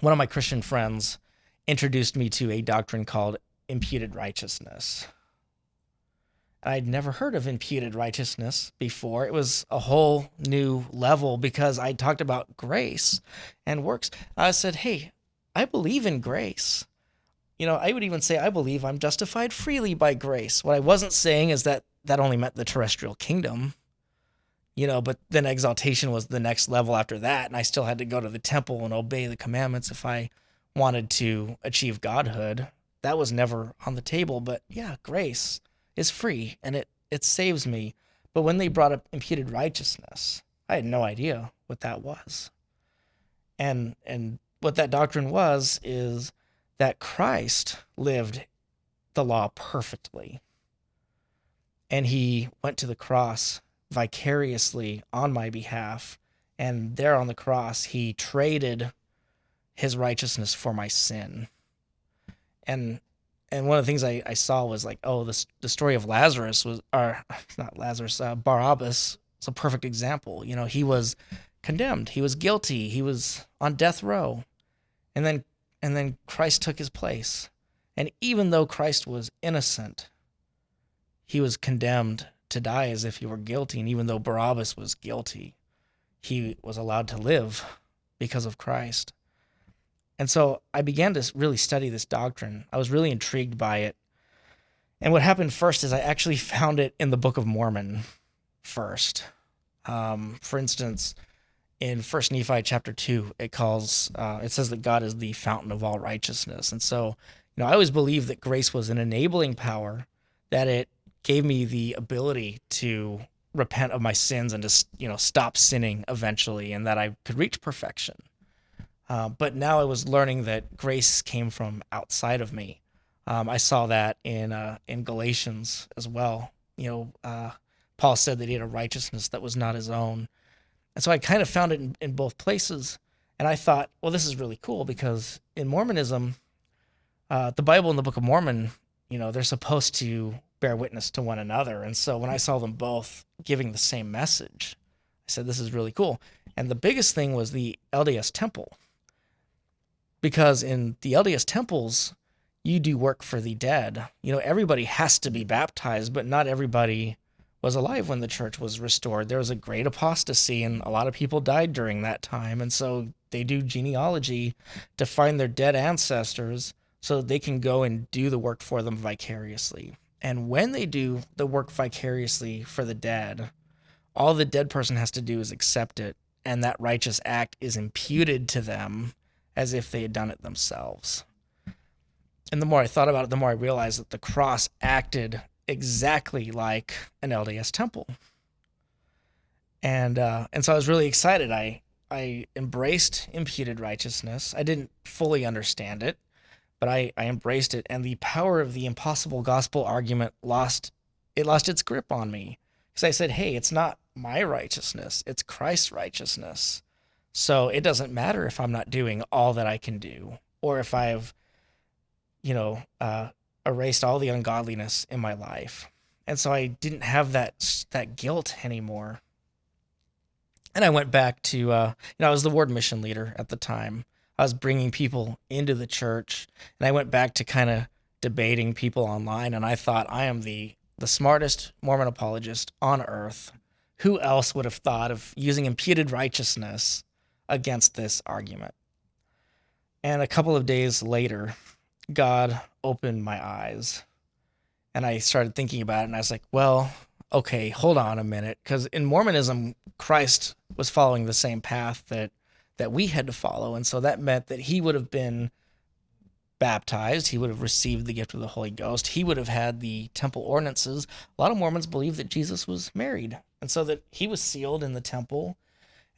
S1: one of my Christian friends introduced me to a doctrine called imputed righteousness. I'd never heard of imputed righteousness before. It was a whole new level because I talked about grace and works. I said, Hey, I believe in grace you know, I would even say I believe I'm justified freely by grace. What I wasn't saying is that that only meant the terrestrial kingdom, you know, but then exaltation was the next level after that. And I still had to go to the temple and obey the commandments if I wanted to achieve godhood. That was never on the table. But yeah, grace is free and it, it saves me. But when they brought up imputed righteousness, I had no idea what that was. And and what that doctrine was is that Christ lived the law perfectly. And he went to the cross vicariously on my behalf. And there on the cross, he traded his righteousness for my sin. And and one of the things I, I saw was like, oh, this the story of Lazarus was, or not Lazarus, uh, Barabbas. It's a perfect example. You know, he was condemned, he was guilty, he was on death row, and then and then Christ took his place. And even though Christ was innocent, he was condemned to die as if he were guilty. And even though Barabbas was guilty, he was allowed to live because of Christ. And so I began to really study this doctrine. I was really intrigued by it. And what happened first is I actually found it in the Book of Mormon first. Um, for instance, in First Nephi chapter two, it calls uh, it says that God is the fountain of all righteousness, and so you know I always believed that grace was an enabling power, that it gave me the ability to repent of my sins and to you know stop sinning eventually, and that I could reach perfection. Uh, but now I was learning that grace came from outside of me. Um, I saw that in uh, in Galatians as well. You know, uh, Paul said that he had a righteousness that was not his own, and so I kind of found it in, in both places. And I thought, well, this is really cool because in Mormonism, uh, the Bible and the Book of Mormon, you know, they're supposed to bear witness to one another. And so when I saw them both giving the same message, I said, this is really cool. And the biggest thing was the LDS temple because in the LDS temples, you do work for the dead. You know, everybody has to be baptized, but not everybody was alive when the church was restored. There was a great apostasy, and a lot of people died during that time. And so they do genealogy to find their dead ancestors so that they can go and do the work for them vicariously. And when they do the work vicariously for the dead, all the dead person has to do is accept it, and that righteous act is imputed to them as if they had done it themselves. And the more I thought about it, the more I realized that the cross acted exactly like an LDS temple. And uh, and so I was really excited. I I embraced imputed righteousness. I didn't fully understand it, but I, I embraced it. And the power of the impossible gospel argument lost it lost its grip on me. Because I said, hey, it's not my righteousness, it's Christ's righteousness. So it doesn't matter if I'm not doing all that I can do, or if I've, you know, uh, erased all the ungodliness in my life. And so I didn't have that that guilt anymore. And I went back to, uh, you know, I was the ward mission leader at the time. I was bringing people into the church, and I went back to kind of debating people online. And I thought, I am the the smartest Mormon apologist on earth. Who else would have thought of using imputed righteousness against this argument. And a couple of days later, God opened my eyes and I started thinking about it. And I was like, well, okay, hold on a minute. Because in Mormonism, Christ was following the same path that, that we had to follow. And so that meant that he would have been baptized, he would have received the gift of the Holy Ghost, he would have had the temple ordinances. A lot of Mormons believe that Jesus was married, and so that he was sealed in the temple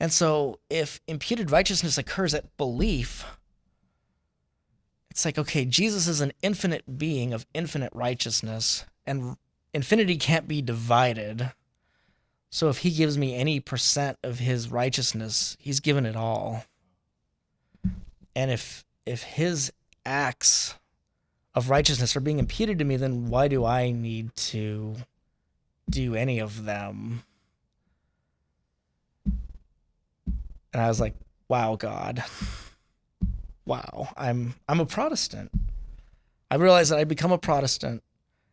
S1: and so if imputed righteousness occurs at belief, it's like, okay, Jesus is an infinite being of infinite righteousness, and infinity can't be divided. So if he gives me any percent of his righteousness, he's given it all. And if if his acts of righteousness are being imputed to me, then why do I need to do any of them? And I was like, "Wow, God, wow, I'm I'm a Protestant." I realized that I'd become a Protestant,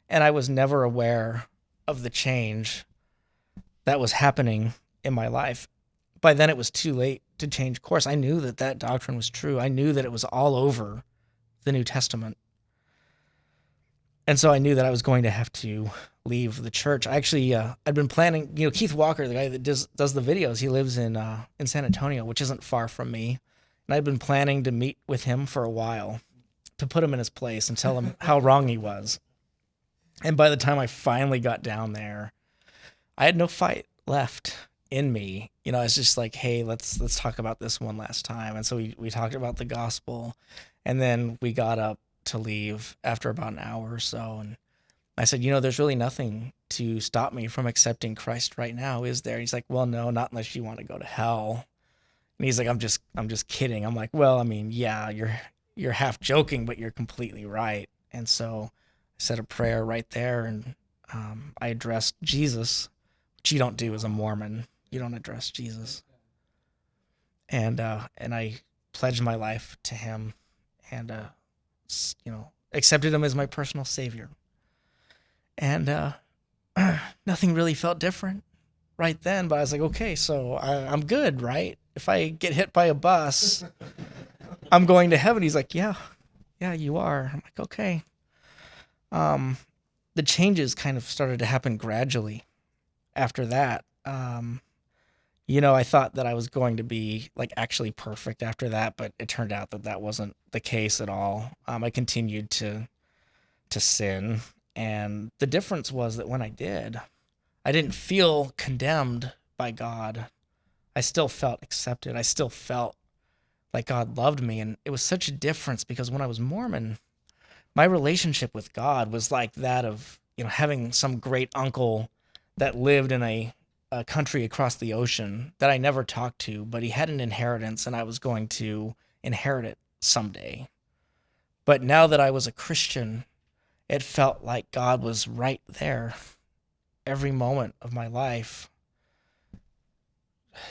S1: and I was never aware of the change that was happening in my life. By then, it was too late to change course. I knew that that doctrine was true. I knew that it was all over the New Testament. And so I knew that I was going to have to leave the church. I actually uh, I'd been planning. You know, Keith Walker, the guy that does does the videos, he lives in uh, in San Antonio, which isn't far from me, and I'd been planning to meet with him for a while. to put him in his place and tell him how wrong he was. And by the time I finally got down there, I had no fight left in me. You know, it's just like, hey, let's let's talk about this one last time. And so we we talked about the gospel, and then we got up to leave after about an hour or so, and I said, you know, there's really nothing to stop me from accepting Christ right now, is there? He's like, well, no, not unless you want to go to hell. And he's like, I'm just I'm just kidding. I'm like, well, I mean, yeah, you're you're half joking, but you're completely right. And so I said a prayer right there, and um, I addressed Jesus, which you don't do as a Mormon. You don't address Jesus. And uh, and I pledged my life to Him, and uh, you know accepted Him as my personal Savior. And uh, nothing really felt different right then. But I was like, okay, so I, I'm good, right? If I get hit by a bus, I'm going to heaven. He's like, yeah, yeah, you are. I'm like, okay. Um, the changes kind of started to happen gradually after that. Um, you know, I thought that I was going to be like actually perfect after that, but it turned out that that wasn't the case at all. Um, I continued to to sin, and the difference was that when I did, I didn't feel condemned by God. I still felt accepted. I still felt like God loved me. And it was such a difference because when I was Mormon, my relationship with God was like that of, you know, having some great uncle that lived in a, a country across the ocean that I never talked to, but he had an inheritance and I was going to inherit it someday. But now that I was a Christian, it felt like God was right there every moment of my life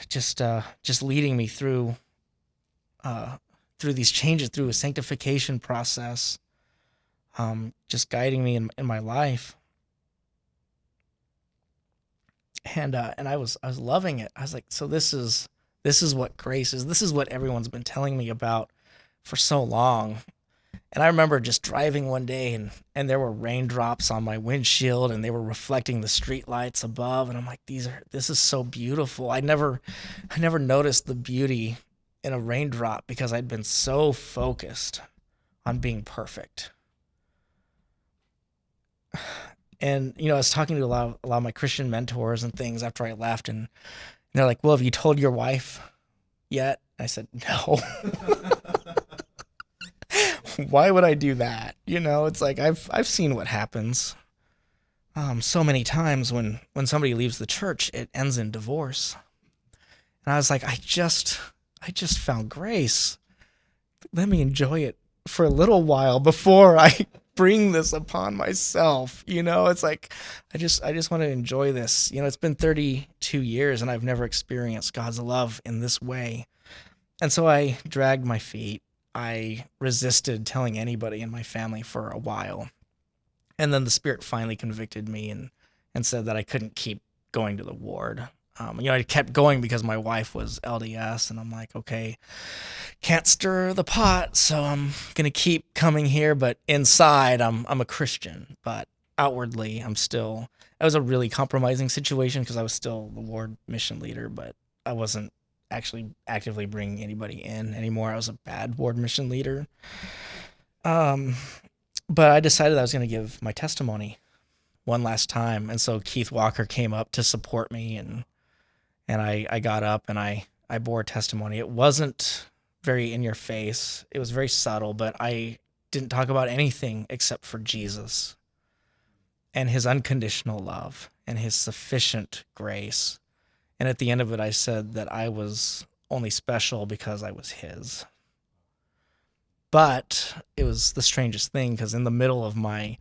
S1: just uh just leading me through uh, through these changes, through a sanctification process, um, just guiding me in, in my life. And uh, and I was I was loving it. I was like, so this is this is what grace is. This is what everyone's been telling me about for so long. And I remember just driving one day and and there were raindrops on my windshield and they were reflecting the street lights above and I'm like these are this is so beautiful. I never I never noticed the beauty in a raindrop because I'd been so focused on being perfect. And you know, I was talking to a lot of, a lot of my Christian mentors and things after I left, and they're like, "Well, have you told your wife yet?" I said, "No." Why would I do that? You know, it's like I've I've seen what happens. Um, so many times when when somebody leaves the church, it ends in divorce. And I was like, I just I just found grace. Let me enjoy it for a little while before I bring this upon myself. You know, it's like I just I just want to enjoy this. You know, it's been 32 years and I've never experienced God's love in this way. And so I dragged my feet. I resisted telling anybody in my family for a while. And then the spirit finally convicted me and and said that I couldn't keep going to the ward um, you know, I kept going because my wife was LDS, and I'm like, okay, can't stir the pot, so I'm gonna keep coming here. But inside, I'm I'm a Christian, but outwardly, I'm still. It was a really compromising situation because I was still the ward mission leader, but I wasn't actually actively bringing anybody in anymore. I was a bad ward mission leader. Um, but I decided I was gonna give my testimony one last time, and so Keith Walker came up to support me and and I, I got up and I, I bore testimony. It wasn't very in your face. It was very subtle, but I didn't talk about anything except for Jesus and his unconditional love and his sufficient grace. And at the end of it, I said that I was only special because I was his. But it was the strangest thing because in the middle of my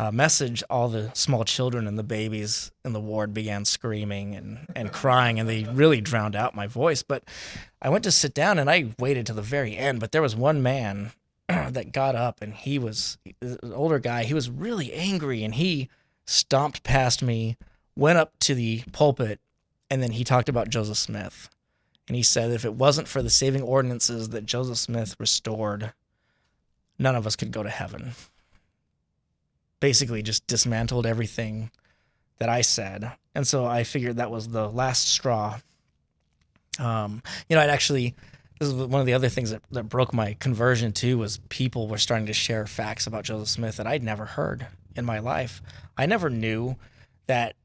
S1: uh, message, all the small children and the babies in the ward began screaming and, and crying, and they really drowned out my voice. But I went to sit down and I waited to the very end. But there was one man that got up, and he was an older guy. He was really angry, and he stomped past me, went up to the pulpit, and then he talked about Joseph Smith. And he said if it wasn't for the saving ordinances that Joseph Smith restored, none of us could go to heaven basically just dismantled everything that I said. And so I figured that was the last straw. Um, you know, I'd actually this is one of the other things that, that broke my conversion too was people were starting to share facts about Joseph Smith that I'd never heard in my life. I never knew that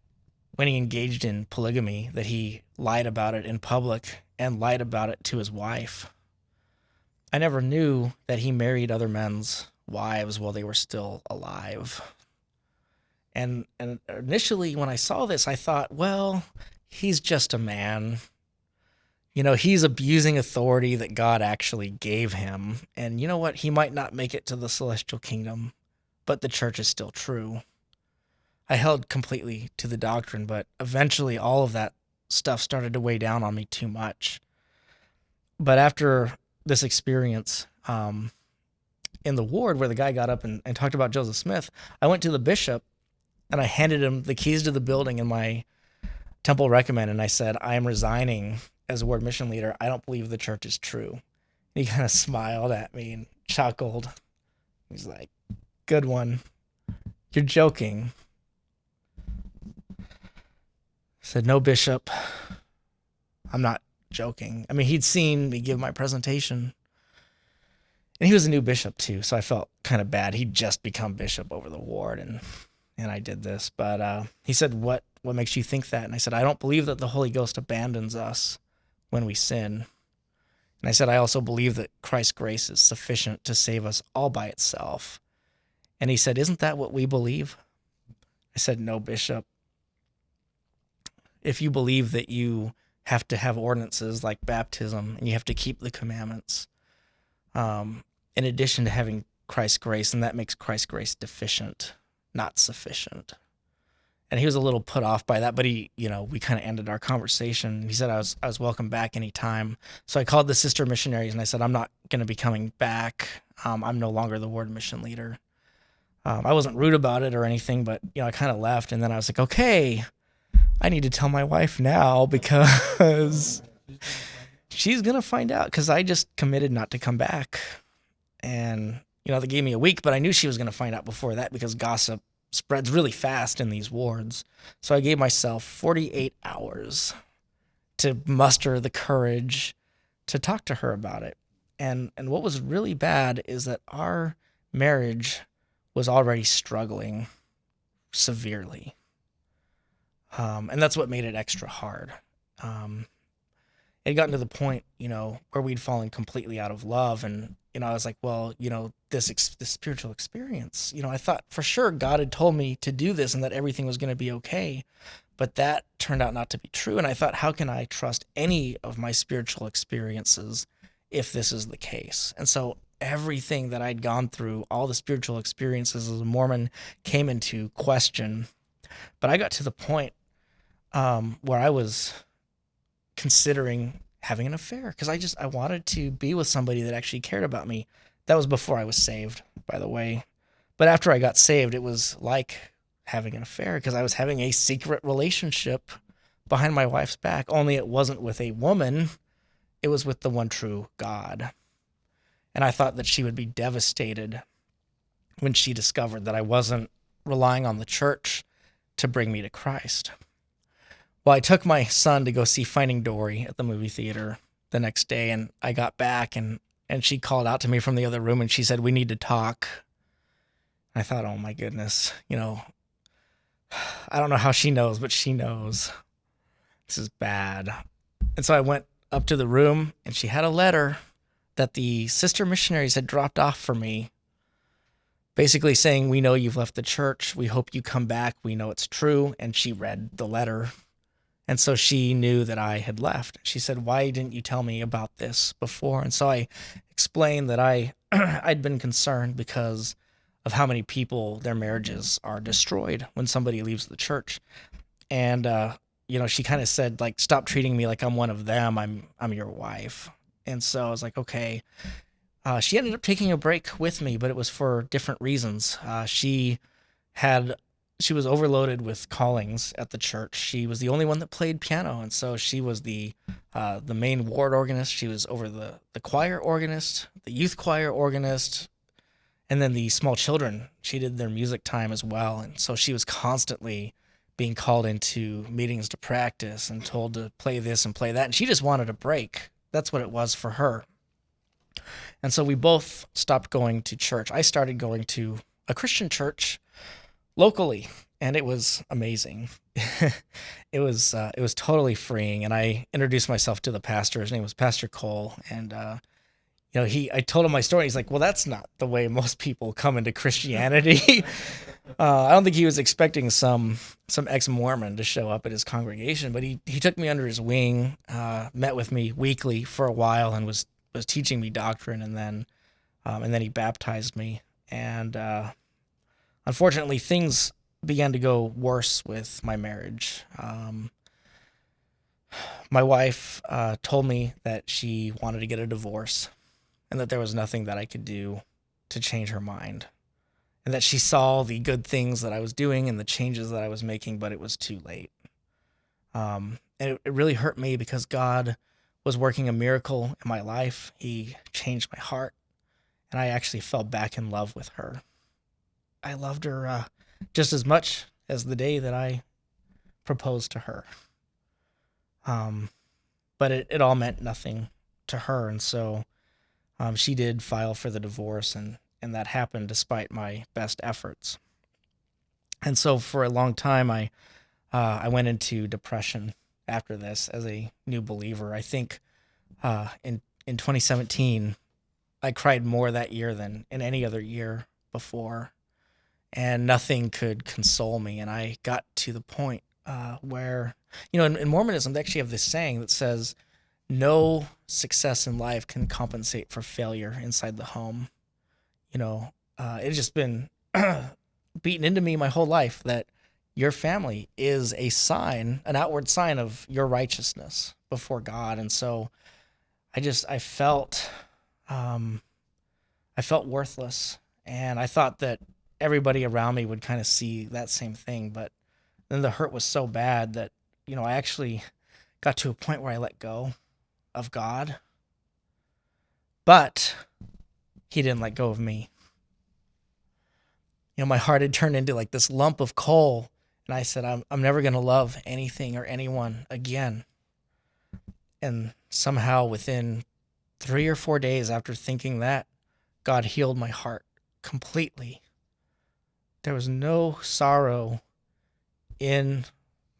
S1: when he engaged in polygamy that he lied about it in public and lied about it to his wife. I never knew that he married other men's wives while they were still alive. And and initially when I saw this I thought, well, he's just a man you know, he's abusing authority that God actually gave him. And you know what? He might not make it to the celestial kingdom, but the church is still true. I held completely to the doctrine, but eventually all of that stuff started to weigh down on me too much. But after this experience um, in the ward where the guy got up and, and talked about Joseph Smith, I went to the bishop and I handed him the keys to the building in my temple recommend and I said, I am resigning as a ward mission leader, I don't believe the church is true. he kind of smiled at me and chuckled. He's like, Good one. You're joking. I said, No, Bishop. I'm not joking. I mean, he'd seen me give my presentation. And he was a new bishop too, so I felt kind of bad. He'd just become bishop over the ward and and I did this. But uh, he said, What what makes you think that? And I said, I don't believe that the Holy Ghost abandons us when we sin. And I said, I also believe that Christ's grace is sufficient to save us all by itself. And he said, Isn't that what we believe? I said, No, Bishop. If you believe that you have to have ordinances like baptism and you have to keep the commandments, um, in addition to having Christ's grace, and that makes Christ's grace deficient, not sufficient. And he was a little put off by that but he you know we kind of ended our conversation. He said i was i was welcome back anytime. So i called the sister missionaries and i said i'm not going to be coming back. Um, i'm no longer the ward mission leader. Um, i wasn't rude about it or anything but you know i kind of left and then i was like okay i need to tell my wife now because she's going to find out because i just committed not to come back and you know they gave me a week but i knew she was going to find out before that because gossip spreads really fast in these wards. So I gave myself 48 hours to muster the courage to talk to her about it. And and what was really bad is that our marriage was already struggling severely. Um, and that's what made it extra hard. Um, it had gotten to the point, you know, where we'd fallen completely out of love, and you know, I was like, well, you know, this ex- this spiritual experience, you know, I thought for sure God had told me to do this and that everything was going to be okay, but that turned out not to be true. And I thought, how can I trust any of my spiritual experiences if this is the case? And so everything that I'd gone through, all the spiritual experiences as a Mormon, came into question. But I got to the point um, where I was considering having an affair because I just I wanted to be with somebody that actually cared about me. That was before I was saved, by the way. But after I got saved, it was like having an affair because I was having a secret relationship behind my wife's back. Only it wasn't with a woman, it was with the one true God. And I thought that she would be devastated when she discovered that I wasn't relying on the church to bring me to Christ. Well, I took my son to go see Finding Dory at the movie theater the next day, and I got back and and she called out to me from the other room and she said, "We need to talk." I thought, "Oh my goodness, you know, I don't know how she knows, but she knows this is bad." And so I went up to the room, and she had a letter that the sister missionaries had dropped off for me basically saying, We know you've left the church. We hope you come back. We know it's true. And she read the letter and so she knew that I had left. She said, "Why didn't you tell me about this before?" And so I explained that I I'd been concerned because of how many people their marriages are destroyed when somebody leaves the church. And uh, you know, she kind of said like, "Stop treating me like I'm one of them. I'm I'm your wife." And so I was like, "Okay." Uh, she ended up taking a break with me, but it was for different reasons. Uh, she had she was overloaded with callings at the church. She was the only one that played piano, and so she was the uh, the main ward organist. She was over the the choir organist, the youth choir organist, and then the small children. She did their music time as well, and so she was constantly being called into meetings to practice and told to play this and play that, and she just wanted a break. that's what it was for her. And so we both stopped going to church. I started going to a Christian church locally, and it was amazing. it was uh, it was totally freeing. And I introduced myself to the pastor. His name was Pastor Cole, and uh, you know he I told him my story. He's like, "Well, that's not the way most people come into Christianity." uh, I don't think he was expecting some some ex Mormon to show up at his congregation, but he he took me under his wing, uh, met with me weekly for a while, and was was teaching me doctrine, and then um, and then he baptized me. And uh, unfortunately, things began to go worse with my marriage. Um, my wife uh, told me that she wanted to get a divorce, and that there was nothing that I could do to change her mind, and that she saw the good things that I was doing and the changes that I was making, but it was too late. Um, and it, it really hurt me because God was working a miracle in my life. He changed my heart, and I actually fell back in love with her. I loved her uh, just as much as the day that I proposed to her. Um, but it, it all meant nothing to her, and so um, she did file for the divorce, and and that happened despite my best efforts. And so for a long time, I uh, I went into depression after this as a new believer. I think uh, in in 2017, I cried more that year than in any other year before, and nothing could console me. And I got to the point uh, where, you know, in, in Mormonism, they actually have this saying that says, "No success in life can compensate for failure inside the home." You know, uh, it's just been beaten into me my whole life that your family is a sign, an outward sign of your righteousness before God. And so I just, I felt, um, I felt worthless. And I thought that everybody around me would kind of see that same thing. But then the hurt was so bad that, you know, I actually got to a point where I let go of God. But he didn't let go of me. You know, my heart had turned into like this lump of coal and I said, I'm, I'm never going to love anything or anyone again. And somehow within three or four days after thinking that, God healed my heart completely. There was no sorrow in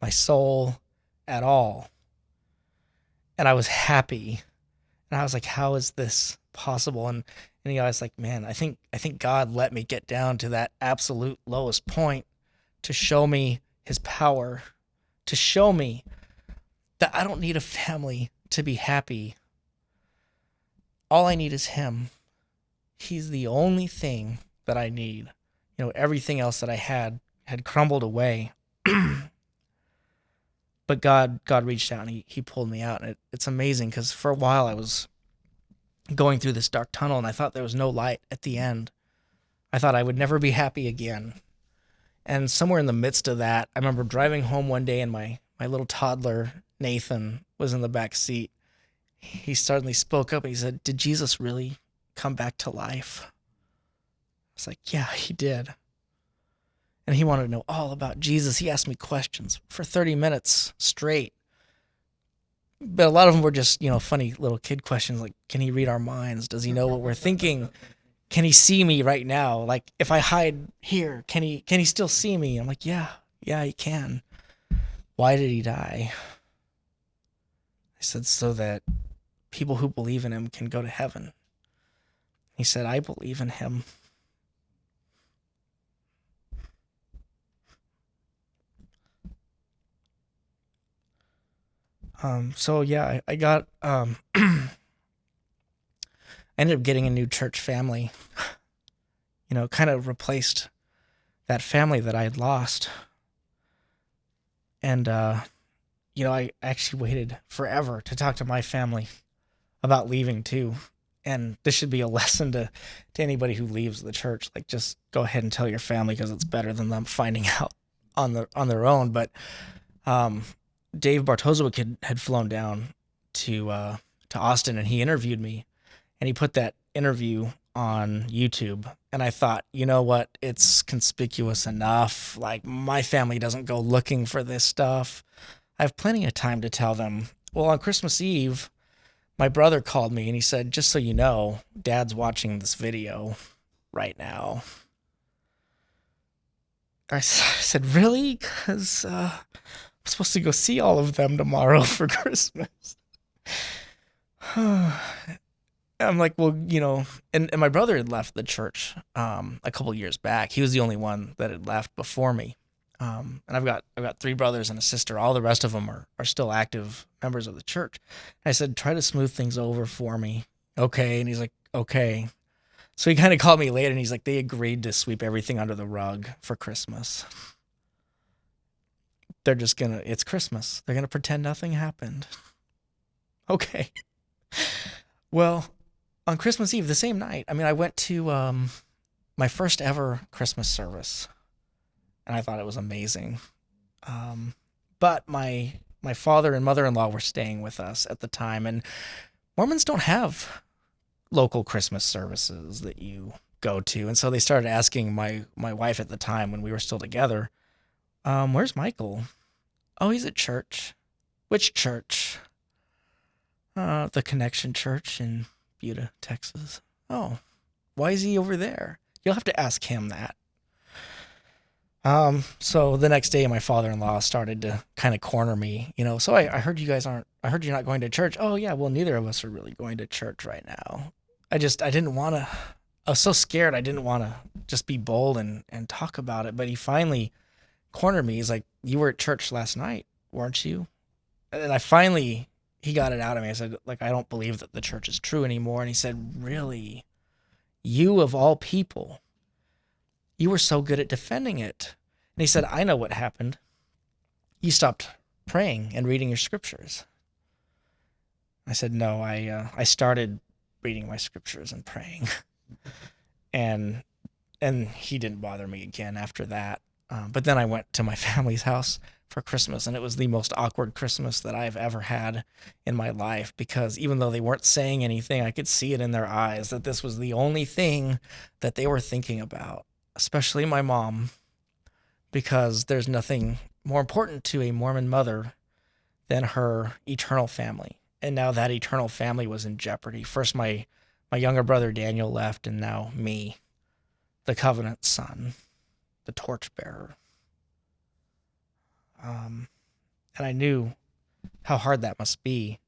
S1: my soul at all. And I was happy. And I was like, how is this possible? And, and you know, I was like, man, I think I think God let me get down to that absolute lowest point to show me his power, to show me that I don't need a family to be happy. All I need is him. He's the only thing that I need. You know, everything else that I had had crumbled away. but God God reached out and he, he pulled me out. And it, it's amazing because for a while I was going through this dark tunnel and I thought there was no light at the end. I thought I would never be happy again. And somewhere in the midst of that, I remember driving home one day and my, my little toddler, Nathan, was in the back seat. He suddenly spoke up and he said, Did Jesus really come back to life? Was like, Yeah, he did. And he wanted to know all about Jesus. He asked me questions for 30 minutes straight. But a lot of them were just, you know, funny little kid questions like, Can he read our minds? Does he know what we're thinking? can he see me right now? Like if I hide here, can he can he still see me? I'm like, yeah, yeah, he can. Why did he die? I said, so that people who believe in him can go to heaven. He said, I believe in him. Um, so yeah, I, I got um I ended up getting a new church family. You know, kind of replaced that family that I had lost. And, uh, you know, I actually waited forever to talk to my family about leaving too. And this should be a lesson to, to anybody who leaves the church. Like, just go ahead and tell your family because it's better than them finding out on their on their own. But um, Dave Bartosiewicz had, had flown down to uh, to Austin and he interviewed me and he put that interview on YouTube. And I thought, you know what? It's conspicuous enough. Like, my family doesn't go looking for this stuff. I have plenty of time to tell them. Well, on Christmas Eve, my brother called me and he said, Just so you know, dad's watching this video right now. I said, Really? Because uh, I'm supposed to go see all of them tomorrow for Christmas. I'm like, well, you know, and, and my brother had left the church um, a couple years back. He was the only one that had left before me. Um, and I've got I've got three brothers and a sister. All the rest of them are are still active members of the church. I said, try to smooth things over for me, okay? And he's like, okay. So he kind of called me later, and he's like, they agreed to sweep everything under the rug for Christmas. They're just gonna. It's Christmas. They're gonna pretend nothing happened. Okay. Well, on Christmas Eve, the same night, I mean, I went to um, my first ever Christmas service, and I thought it was amazing. Um, but my my father and mother in law were staying with us at the time, and Mormons don't have local Christmas services that you go to, and so they started asking my my wife at the time when we were still together, um, "Where's Michael? Oh, he's at church. Which church? Uh, the Connection Church in Buda, Texas. Oh, why is he over there? You'll have to ask him that. Um, so the next day, my father-in-law started to kind of corner me, you know. So I, I heard you guys aren't. I heard you're not going to church. Oh yeah, well neither of us are really going to church right now. I just I didn't want to. I was so scared. I didn't want to just be bold and and talk about it. But he finally cornered me. He's like, "You were at church last night, weren't you?" And I finally he got it out of me. I said, like, I don't believe that the church is true anymore. And he said, really? You of all people, you were so good at defending it. And he said, I know what happened. You stopped praying and reading your scriptures. I said, no, I, uh, I started reading my scriptures and praying. and, and he didn't bother me again after that. Um, but then I went to my family's house for Christmas, and it was the most awkward Christmas that I've ever had in my life because even though they weren't saying anything, I could see it in their eyes that this was the only thing that they were thinking about, especially my mom, because there's nothing more important to a Mormon mother than her eternal family. And now that eternal family was in jeopardy. First, my, my younger brother Daniel left, and now me, the covenant son, the torchbearer. Um, and I knew how hard that must be.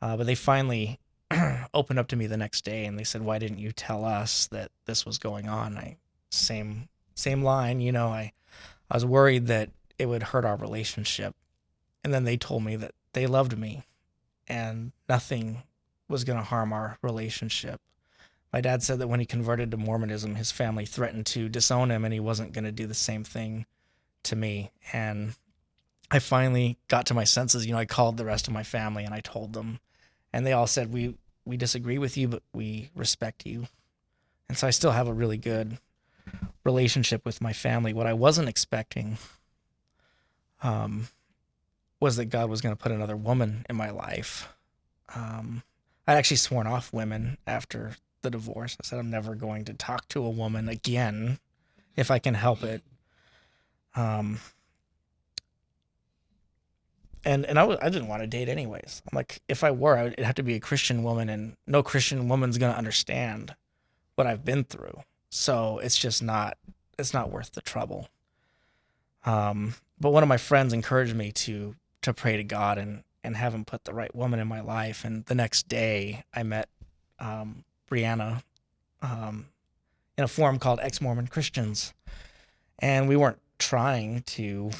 S1: Uh, but they finally opened up to me the next day and they said, "Why didn't you tell us that this was going on?" I same same line, you know. I I was worried that it would hurt our relationship, and then they told me that they loved me, and nothing was going to harm our relationship. My dad said that when he converted to Mormonism, his family threatened to disown him, and he wasn't going to do the same thing to me. And I finally got to my senses. You know, I called the rest of my family and I told them, and they all said, "We we disagree with you, but we respect you." And so I still have a really good relationship with my family. What I wasn't expecting um, was that God was going to put another woman in my life. Um, I'd actually sworn off women after the divorce. I said I'm never going to talk to a woman again if I can help it. Um, and and I w- I didn't want to date anyways. I'm like, if I were, it'd have to be a Christian woman, and no Christian woman's gonna understand what I've been through. So it's just not it's not worth the trouble. Um, but one of my friends encouraged me to to pray to God and and have Him put the right woman in my life. And the next day, I met um, Brianna um, in a forum called Ex Mormon Christians, and we weren't trying to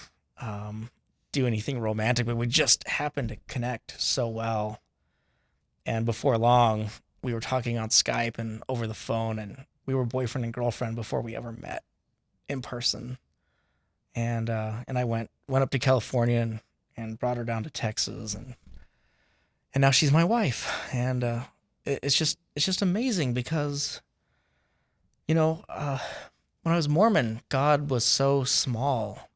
S1: um, do anything romantic, but we just happened to connect so well. And before long, we were talking on Skype and over the phone, and we were boyfriend and girlfriend before we ever met in person. And uh, and I went went up to California and, and brought her down to Texas, and and now she's my wife. And uh, it's just it's just amazing because, you know, uh, when I was Mormon, God was so small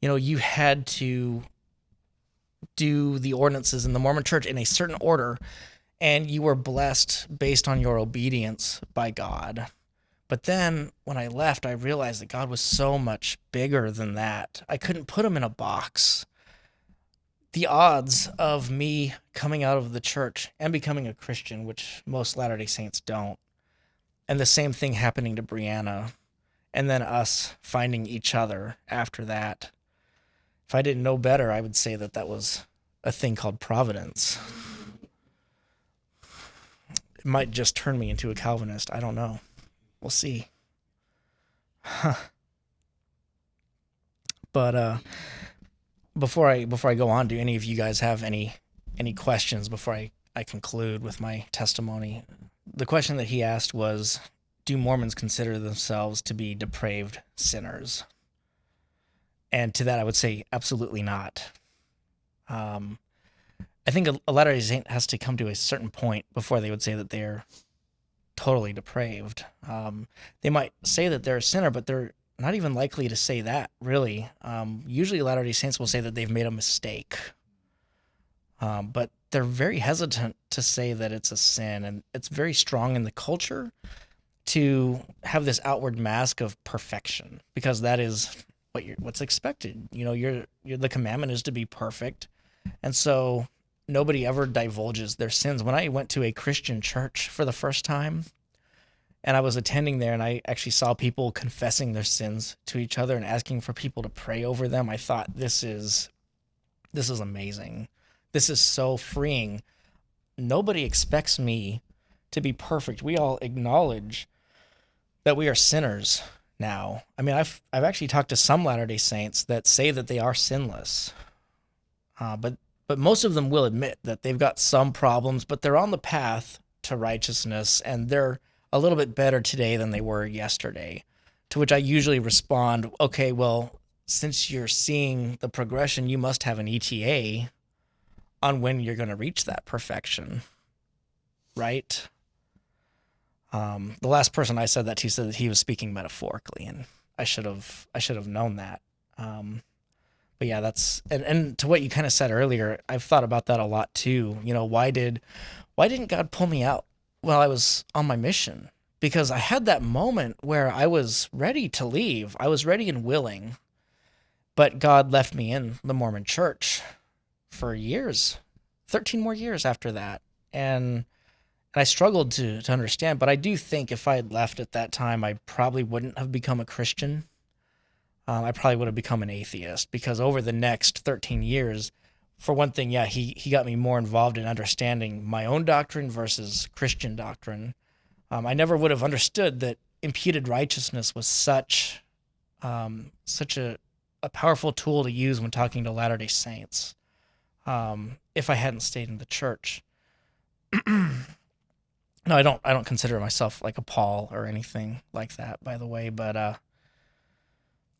S1: you know, you had to do the ordinances in the Mormon church in a certain order, and you were blessed based on your obedience by God. But then when I left, I realized that God was so much bigger than that. I couldn't put him in a box. The odds of me coming out of the church and becoming a Christian, which most Latter day Saints don't, and the same thing happening to Brianna, and then us finding each other after that. If I didn't know better, I would say that that was a thing called providence. It might just turn me into a Calvinist. I don't know. We'll see. Huh. But uh before I before I go on, do any of you guys have any any questions before I, I conclude with my testimony? The question that he asked was Do Mormons consider themselves to be depraved sinners? And to that I would say absolutely not. Um I think a, a Latter day Saint has to come to a certain point before they would say that they're totally depraved. Um, they might say that they're a sinner, but they're not even likely to say that, really. Um, usually, Latter day Saints will say that they've made a mistake, um, but they're very hesitant to say that it's a sin. And it's very strong in the culture to have this outward mask of perfection because that is what you're, what's expected. You know, you're, you're, the commandment is to be perfect. And so nobody ever divulges their sins. When I went to a Christian church for the first time, and I was attending there and I actually saw people confessing their sins to each other and asking for people to pray over them. I thought this is this is amazing. This is so freeing. Nobody expects me to be perfect. We all acknowledge that we are sinners now. I mean, I've I've actually talked to some Latter-day Saints that say that they are sinless. Uh, but but most of them will admit that they've got some problems, but they're on the path to righteousness and they're a little bit better today than they were yesterday. To which I usually respond, okay, well, since you're seeing the progression, you must have an ETA on when you're going to reach that perfection, right? Um, the last person I said that to said that he was speaking metaphorically, and I should have I should have known that. Um, but yeah, that's and, and to what you kind of said earlier, I've thought about that a lot too. You know, why did why didn't God pull me out while I was on my mission because I had that moment where I was ready to leave. I was ready and willing, but God left me in the Mormon church for years, 13 more years after that. And and I struggled to to understand, but I do think if I had left at that time, I probably wouldn't have become a Christian. Um, I probably would have become an atheist because over the next 13 years, for one thing, yeah, he he got me more involved in understanding my own doctrine versus Christian doctrine. Um, I never would have understood that imputed righteousness was such um, such a a powerful tool to use when talking to Latter Day Saints. Um, if I hadn't stayed in the church. no, I don't. I don't consider myself like a Paul or anything like that, by the way. But uh,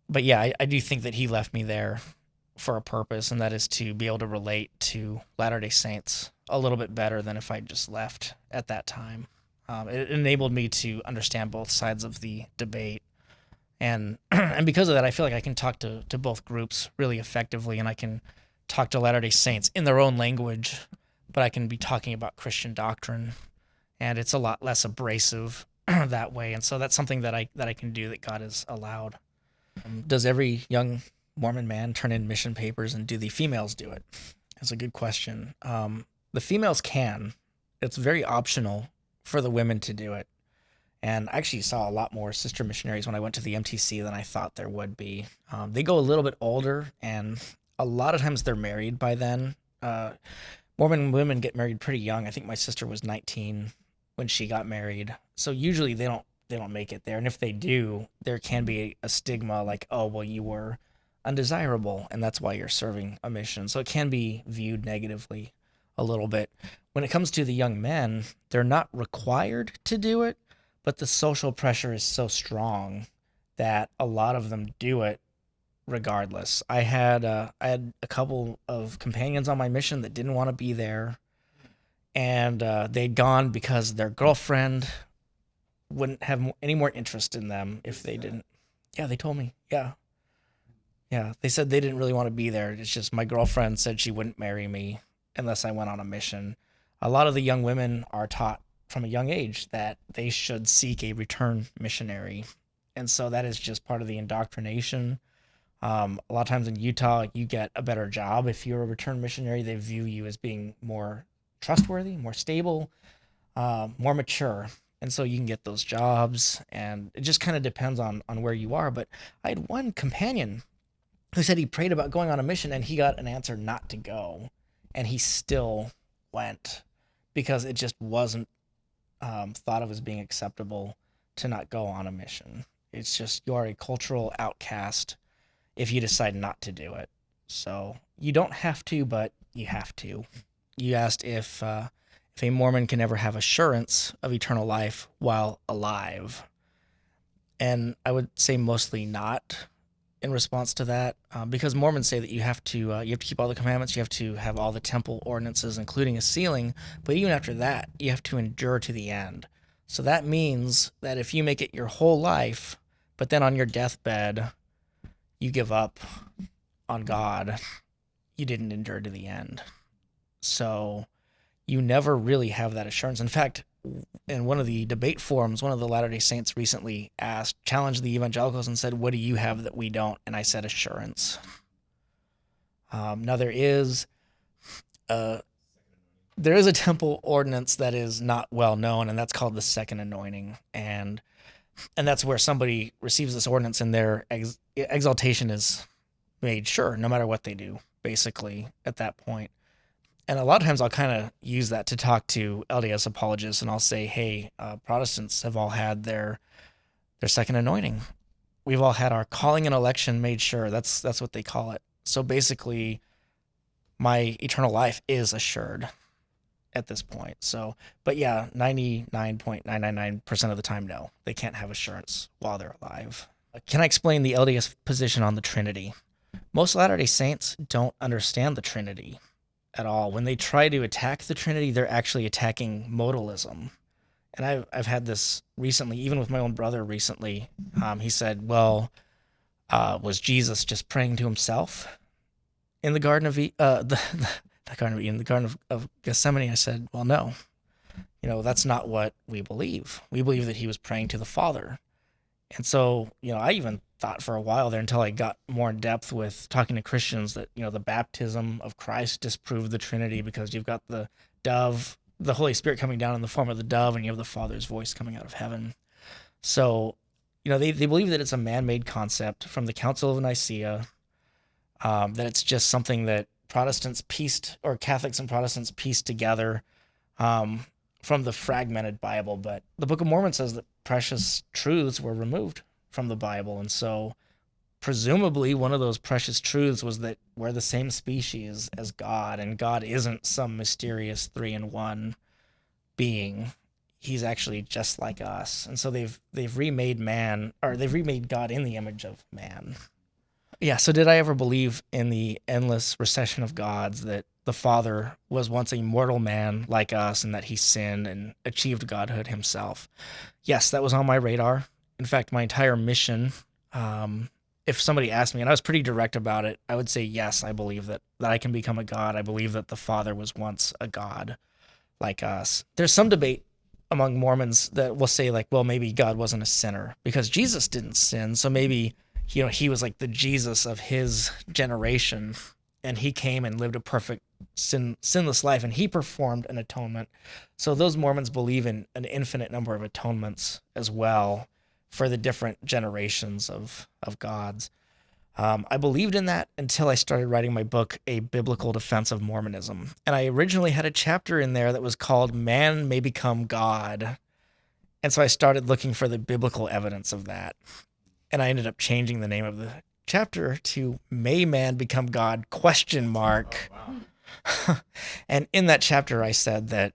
S1: but yeah, I, I do think that he left me there for a purpose, and that is to be able to relate to Latter day Saints a little bit better than if I just left at that time. Um, it enabled me to understand both sides of the debate. And and because of that, I feel like I can talk to, to both groups really effectively, and I can talk to Latter day Saints in their own language, but I can be talking about Christian doctrine, and it's a lot less abrasive that way. And so that's something that I that I can do that God has allowed. Um, does every young Mormon man turn in mission papers and do the females do it? That's a good question. Um, the females can. It's very optional for the women to do it. And I actually saw a lot more sister missionaries when I went to the MTC than I thought there would be. Um, they go a little bit older, and a lot of times they're married by then. Uh, Mormon women get married pretty young. I think my sister was 19 when she got married. So usually they don't they don't make it there. And if they do, there can be a stigma like, oh, well, you were undesirable, and that's why you're serving a mission. So it can be viewed negatively a little bit. When it comes to the young men, they're not required to do it, but the social pressure is so strong that a lot of them do it regardless. I had uh, I had a couple of companions on my mission that didn't want to be there, and uh, they'd gone because their girlfriend wouldn't have any more interest in them if they didn't. Yeah, they told me. Yeah, yeah, they said they didn't really want to be there. It's just my girlfriend said she wouldn't marry me unless I went on a mission. A lot of the young women are taught from a young age that they should seek a return missionary. And so that is just part of the indoctrination. Um, a lot of times in Utah, you get a better job if you're a return missionary. They view you as being more trustworthy, more stable, uh, more mature, and so you can get those jobs. And it just kind of depends on on where you are. But I had one companion who said he prayed about going on a mission, and he got an answer not to go, and he still went because it just wasn't um, thought of as being acceptable to not go on a mission. It's just you are a cultural outcast if you decide not to do it. So you don't have to, but you have to. You asked if uh, if a Mormon can ever have assurance of eternal life while alive, and I would say mostly not. In response to that, uh, because Mormons say that you have to uh, you have to keep all the commandments, you have to have all the temple ordinances, including a sealing. But even after that, you have to endure to the end. So that means that if you make it your whole life, but then on your deathbed you give up on God, you didn't endure to the end. So you never really have that assurance. In fact, in one of the debate forums, one of the Latter day Saints recently asked, challenged the evangelicals and said, What do you have that we don't? And I said, Assurance. Um, now, there is a there is a temple ordinance that is not well known, and that's called the second anointing. And and that's where somebody receives this ordinance and their ex- exaltation is made sure no matter what they do basically at that point and a lot of times i'll kind of use that to talk to lds apologists and i'll say hey uh, protestants have all had their their second anointing we've all had our calling and election made sure that's that's what they call it so basically my eternal life is assured at this point. So, but yeah, 99.999% of the time, no, they can't have assurance while they're alive. Can I explain the LDS position on the Trinity? Most Latter day Saints don't understand the Trinity at all. When they try to attack the Trinity, they're actually attacking modalism. And I've, I've had this recently, even with my own brother recently. Um, he said, Well, uh, was Jesus just praying to himself in the Garden of e- uh, the, the Garden of Eden, the Garden of, of Gethsemane, I said, well, no, you know, that's not what we believe. We believe that he was praying to the Father. And so, you know, I even thought for a while there until I got more in depth with talking to Christians that, you know, the baptism of Christ disproved the Trinity because you've got the dove, the Holy Spirit coming down in the form of the dove, and you have the Father's voice coming out of heaven. So, you know, they, they believe that it's a man made concept from the Council of Nicaea, um, that it's just something that Protestants pieced, or Catholics and Protestants pieced together um, from the fragmented Bible. But the Book of Mormon says that precious truths were removed from the Bible. And so, presumably, one of those precious truths was that we're the same species as God, and God isn't some mysterious three in one being. He's actually just like us. And so they've they've remade man or they've remade God in the image of man. Yeah. So, did I ever believe in the endless recession of gods that the Father was once a mortal man like us and that he sinned and achieved godhood himself? Yes, that was on my radar. In fact, my entire mission, um, if somebody asked me, and I was pretty direct about it, I would say, yes, I believe that, that I can become a God. I believe that the Father was once a God like us. There's some debate among Mormons that will say, like, well, maybe God wasn't a sinner because Jesus didn't sin. So maybe you know, he was like the Jesus of his generation, and he came and lived a perfect sin, sinless life, and he performed an atonement. So those Mormons believe in an infinite number of atonements as well for the different generations of of gods. Um, I believed in that until I started writing my book, A Biblical Defense of Mormonism. And I originally had a chapter in there that was called Man May Become God. And so I started looking for the biblical evidence of that and I ended up changing the name of the chapter to "May Man Become God?" question mark. Oh, wow. and in that chapter, I said that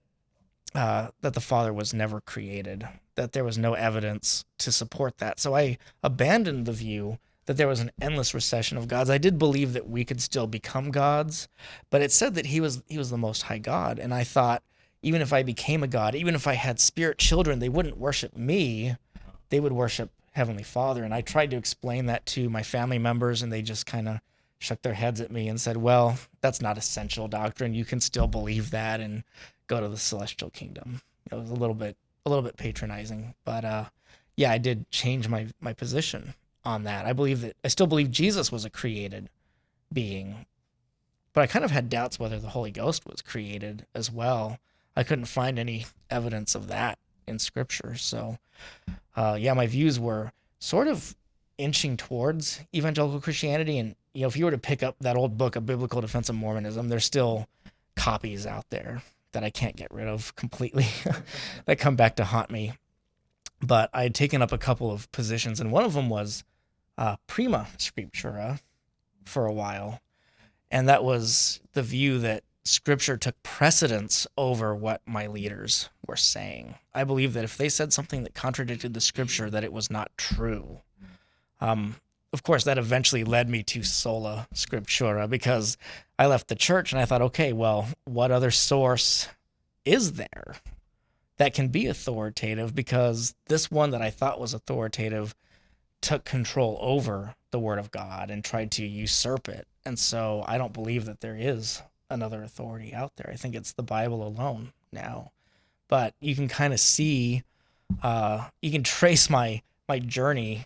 S1: uh, that the Father was never created, that there was no evidence to support that. So I abandoned the view that there was an endless recession of gods. I did believe that we could still become gods, but it said that he was he was the most high God, and I thought even if I became a god, even if I had spirit children, they wouldn't worship me; they would worship Heavenly Father. And I tried to explain that to my family members, and they just kind of shook their heads at me and said, Well, that's not essential doctrine. You can still believe that and go to the celestial kingdom. It was a little bit a little bit patronizing, but uh, yeah, I did change my my position. on that. I believe that I still believe Jesus was a created being, but I kind of had doubts whether the Holy Ghost was created as well. I couldn't find any evidence of that in Scripture. So, uh, yeah, my views were sort of inching towards evangelical Christianity. And you know, if you were to pick up that old book, A Biblical Defense of Mormonism, there's still copies out there that I can't get rid of completely that come back to haunt me. But I had taken up a couple of positions, and one of them was uh, prima scriptura for a while. And that was the view that scripture took precedence over what my leaders were saying. I believe that if they said something that contradicted the scripture, that it was not true. Um, of course, that eventually led me to sola scriptura because I left the church and I thought, okay, well, what other source is there that can be authoritative? Because this one that I thought was authoritative took control over the word of God and tried to usurp it. And so I don't believe that there is another authority out there. I think it's the Bible alone now. But you can kind of see, uh, you can trace my my journey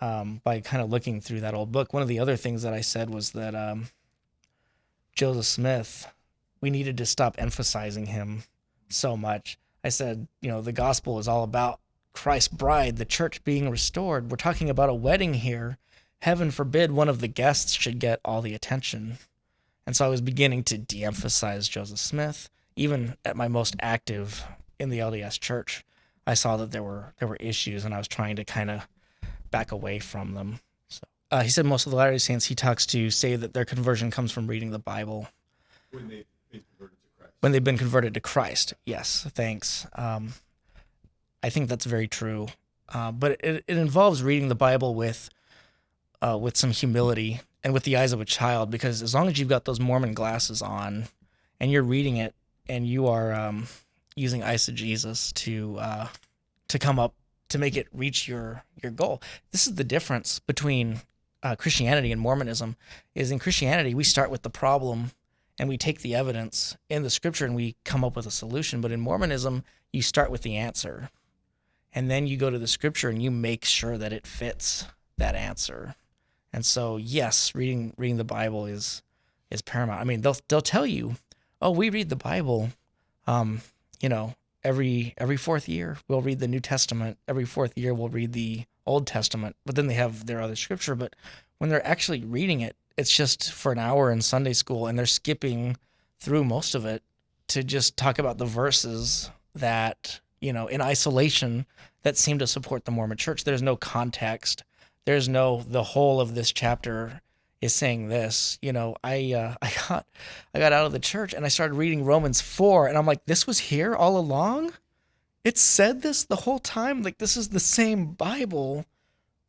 S1: um, by kind of looking through that old book. One of the other things that I said was that um, Joseph Smith, we needed to stop emphasizing him so much. I said, you know, the gospel is all about Christ's bride, the church being restored. We're talking about a wedding here. Heaven forbid one of the guests should get all the attention. And so I was beginning to de emphasize Joseph Smith. Even at my most active in the LDS church, I saw that there were there were issues and I was trying to kind of back away from them. So uh, he said most of the Latter-day Saints he talks to say that their conversion comes from reading the Bible.
S2: When they've been converted to Christ.
S1: When they've been converted to Christ. Yes, thanks. Um, I think that's very true. Uh, but it, it involves reading the Bible with uh, with some humility and with the eyes of a child, because as long as you've got those Mormon glasses on and you're reading it and you are um, using eisegesis to uh, to come up to make it reach your your goal. This is the difference between uh, Christianity and Mormonism. Is in Christianity we start with the problem and we take the evidence in the scripture and we come up with a solution. But in Mormonism, you start with the answer and then you go to the scripture and you make sure that it fits that answer. And so, yes, reading reading the Bible is is paramount. I mean, they'll they'll tell you, "Oh, we read the Bible, um, you know, every every fourth year. We'll read the New Testament. Every fourth year, we'll read the Old Testament." But then they have their other scripture. But when they're actually reading it, it's just for an hour in Sunday school, and they're skipping through most of it to just talk about the verses that you know, in isolation that seem to support the Mormon church. There's no context. There's no the whole of this chapter is saying this. You know, I uh, I got I got out of the church and I started reading Romans 4 and I'm like this was here all along? It said this the whole time like this is the same Bible,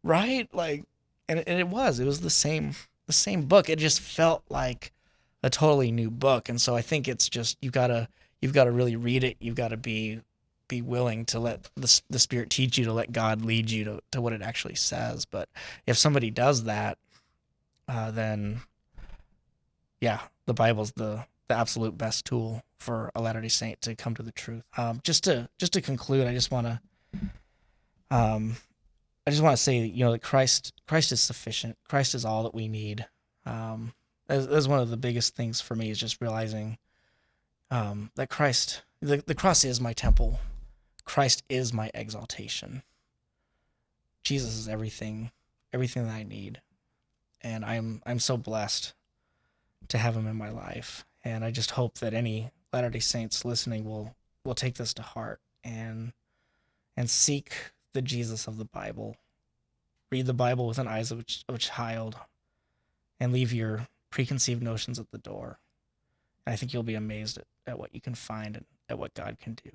S1: right? Like and, and it was. It was the same the same book. It just felt like a totally new book. And so I think it's just you got to you've got to really read it. You've got to be be willing to let the, the spirit teach you to let god lead you to, to what it actually says. But if somebody does that uh, then yeah the bible's the the absolute best tool for a latter day saint to come to the truth. Um, just to just to conclude i just want to um, i just want to say you know that christ christ is sufficient. Christ is all that we need. Um, that's, that's one of the biggest things for me is just realizing um, that christ the, the cross is my temple Christ is my exaltation. Jesus is everything, everything that I need. And I'm I'm so blessed to have him in my life. And I just hope that any Latter-day Saints listening will will take this to heart and and seek the Jesus of the Bible. Read the Bible with an eyes of a, child and leave your preconceived notions at the door. And I think you'll be amazed at, at what you can find and at what God can do.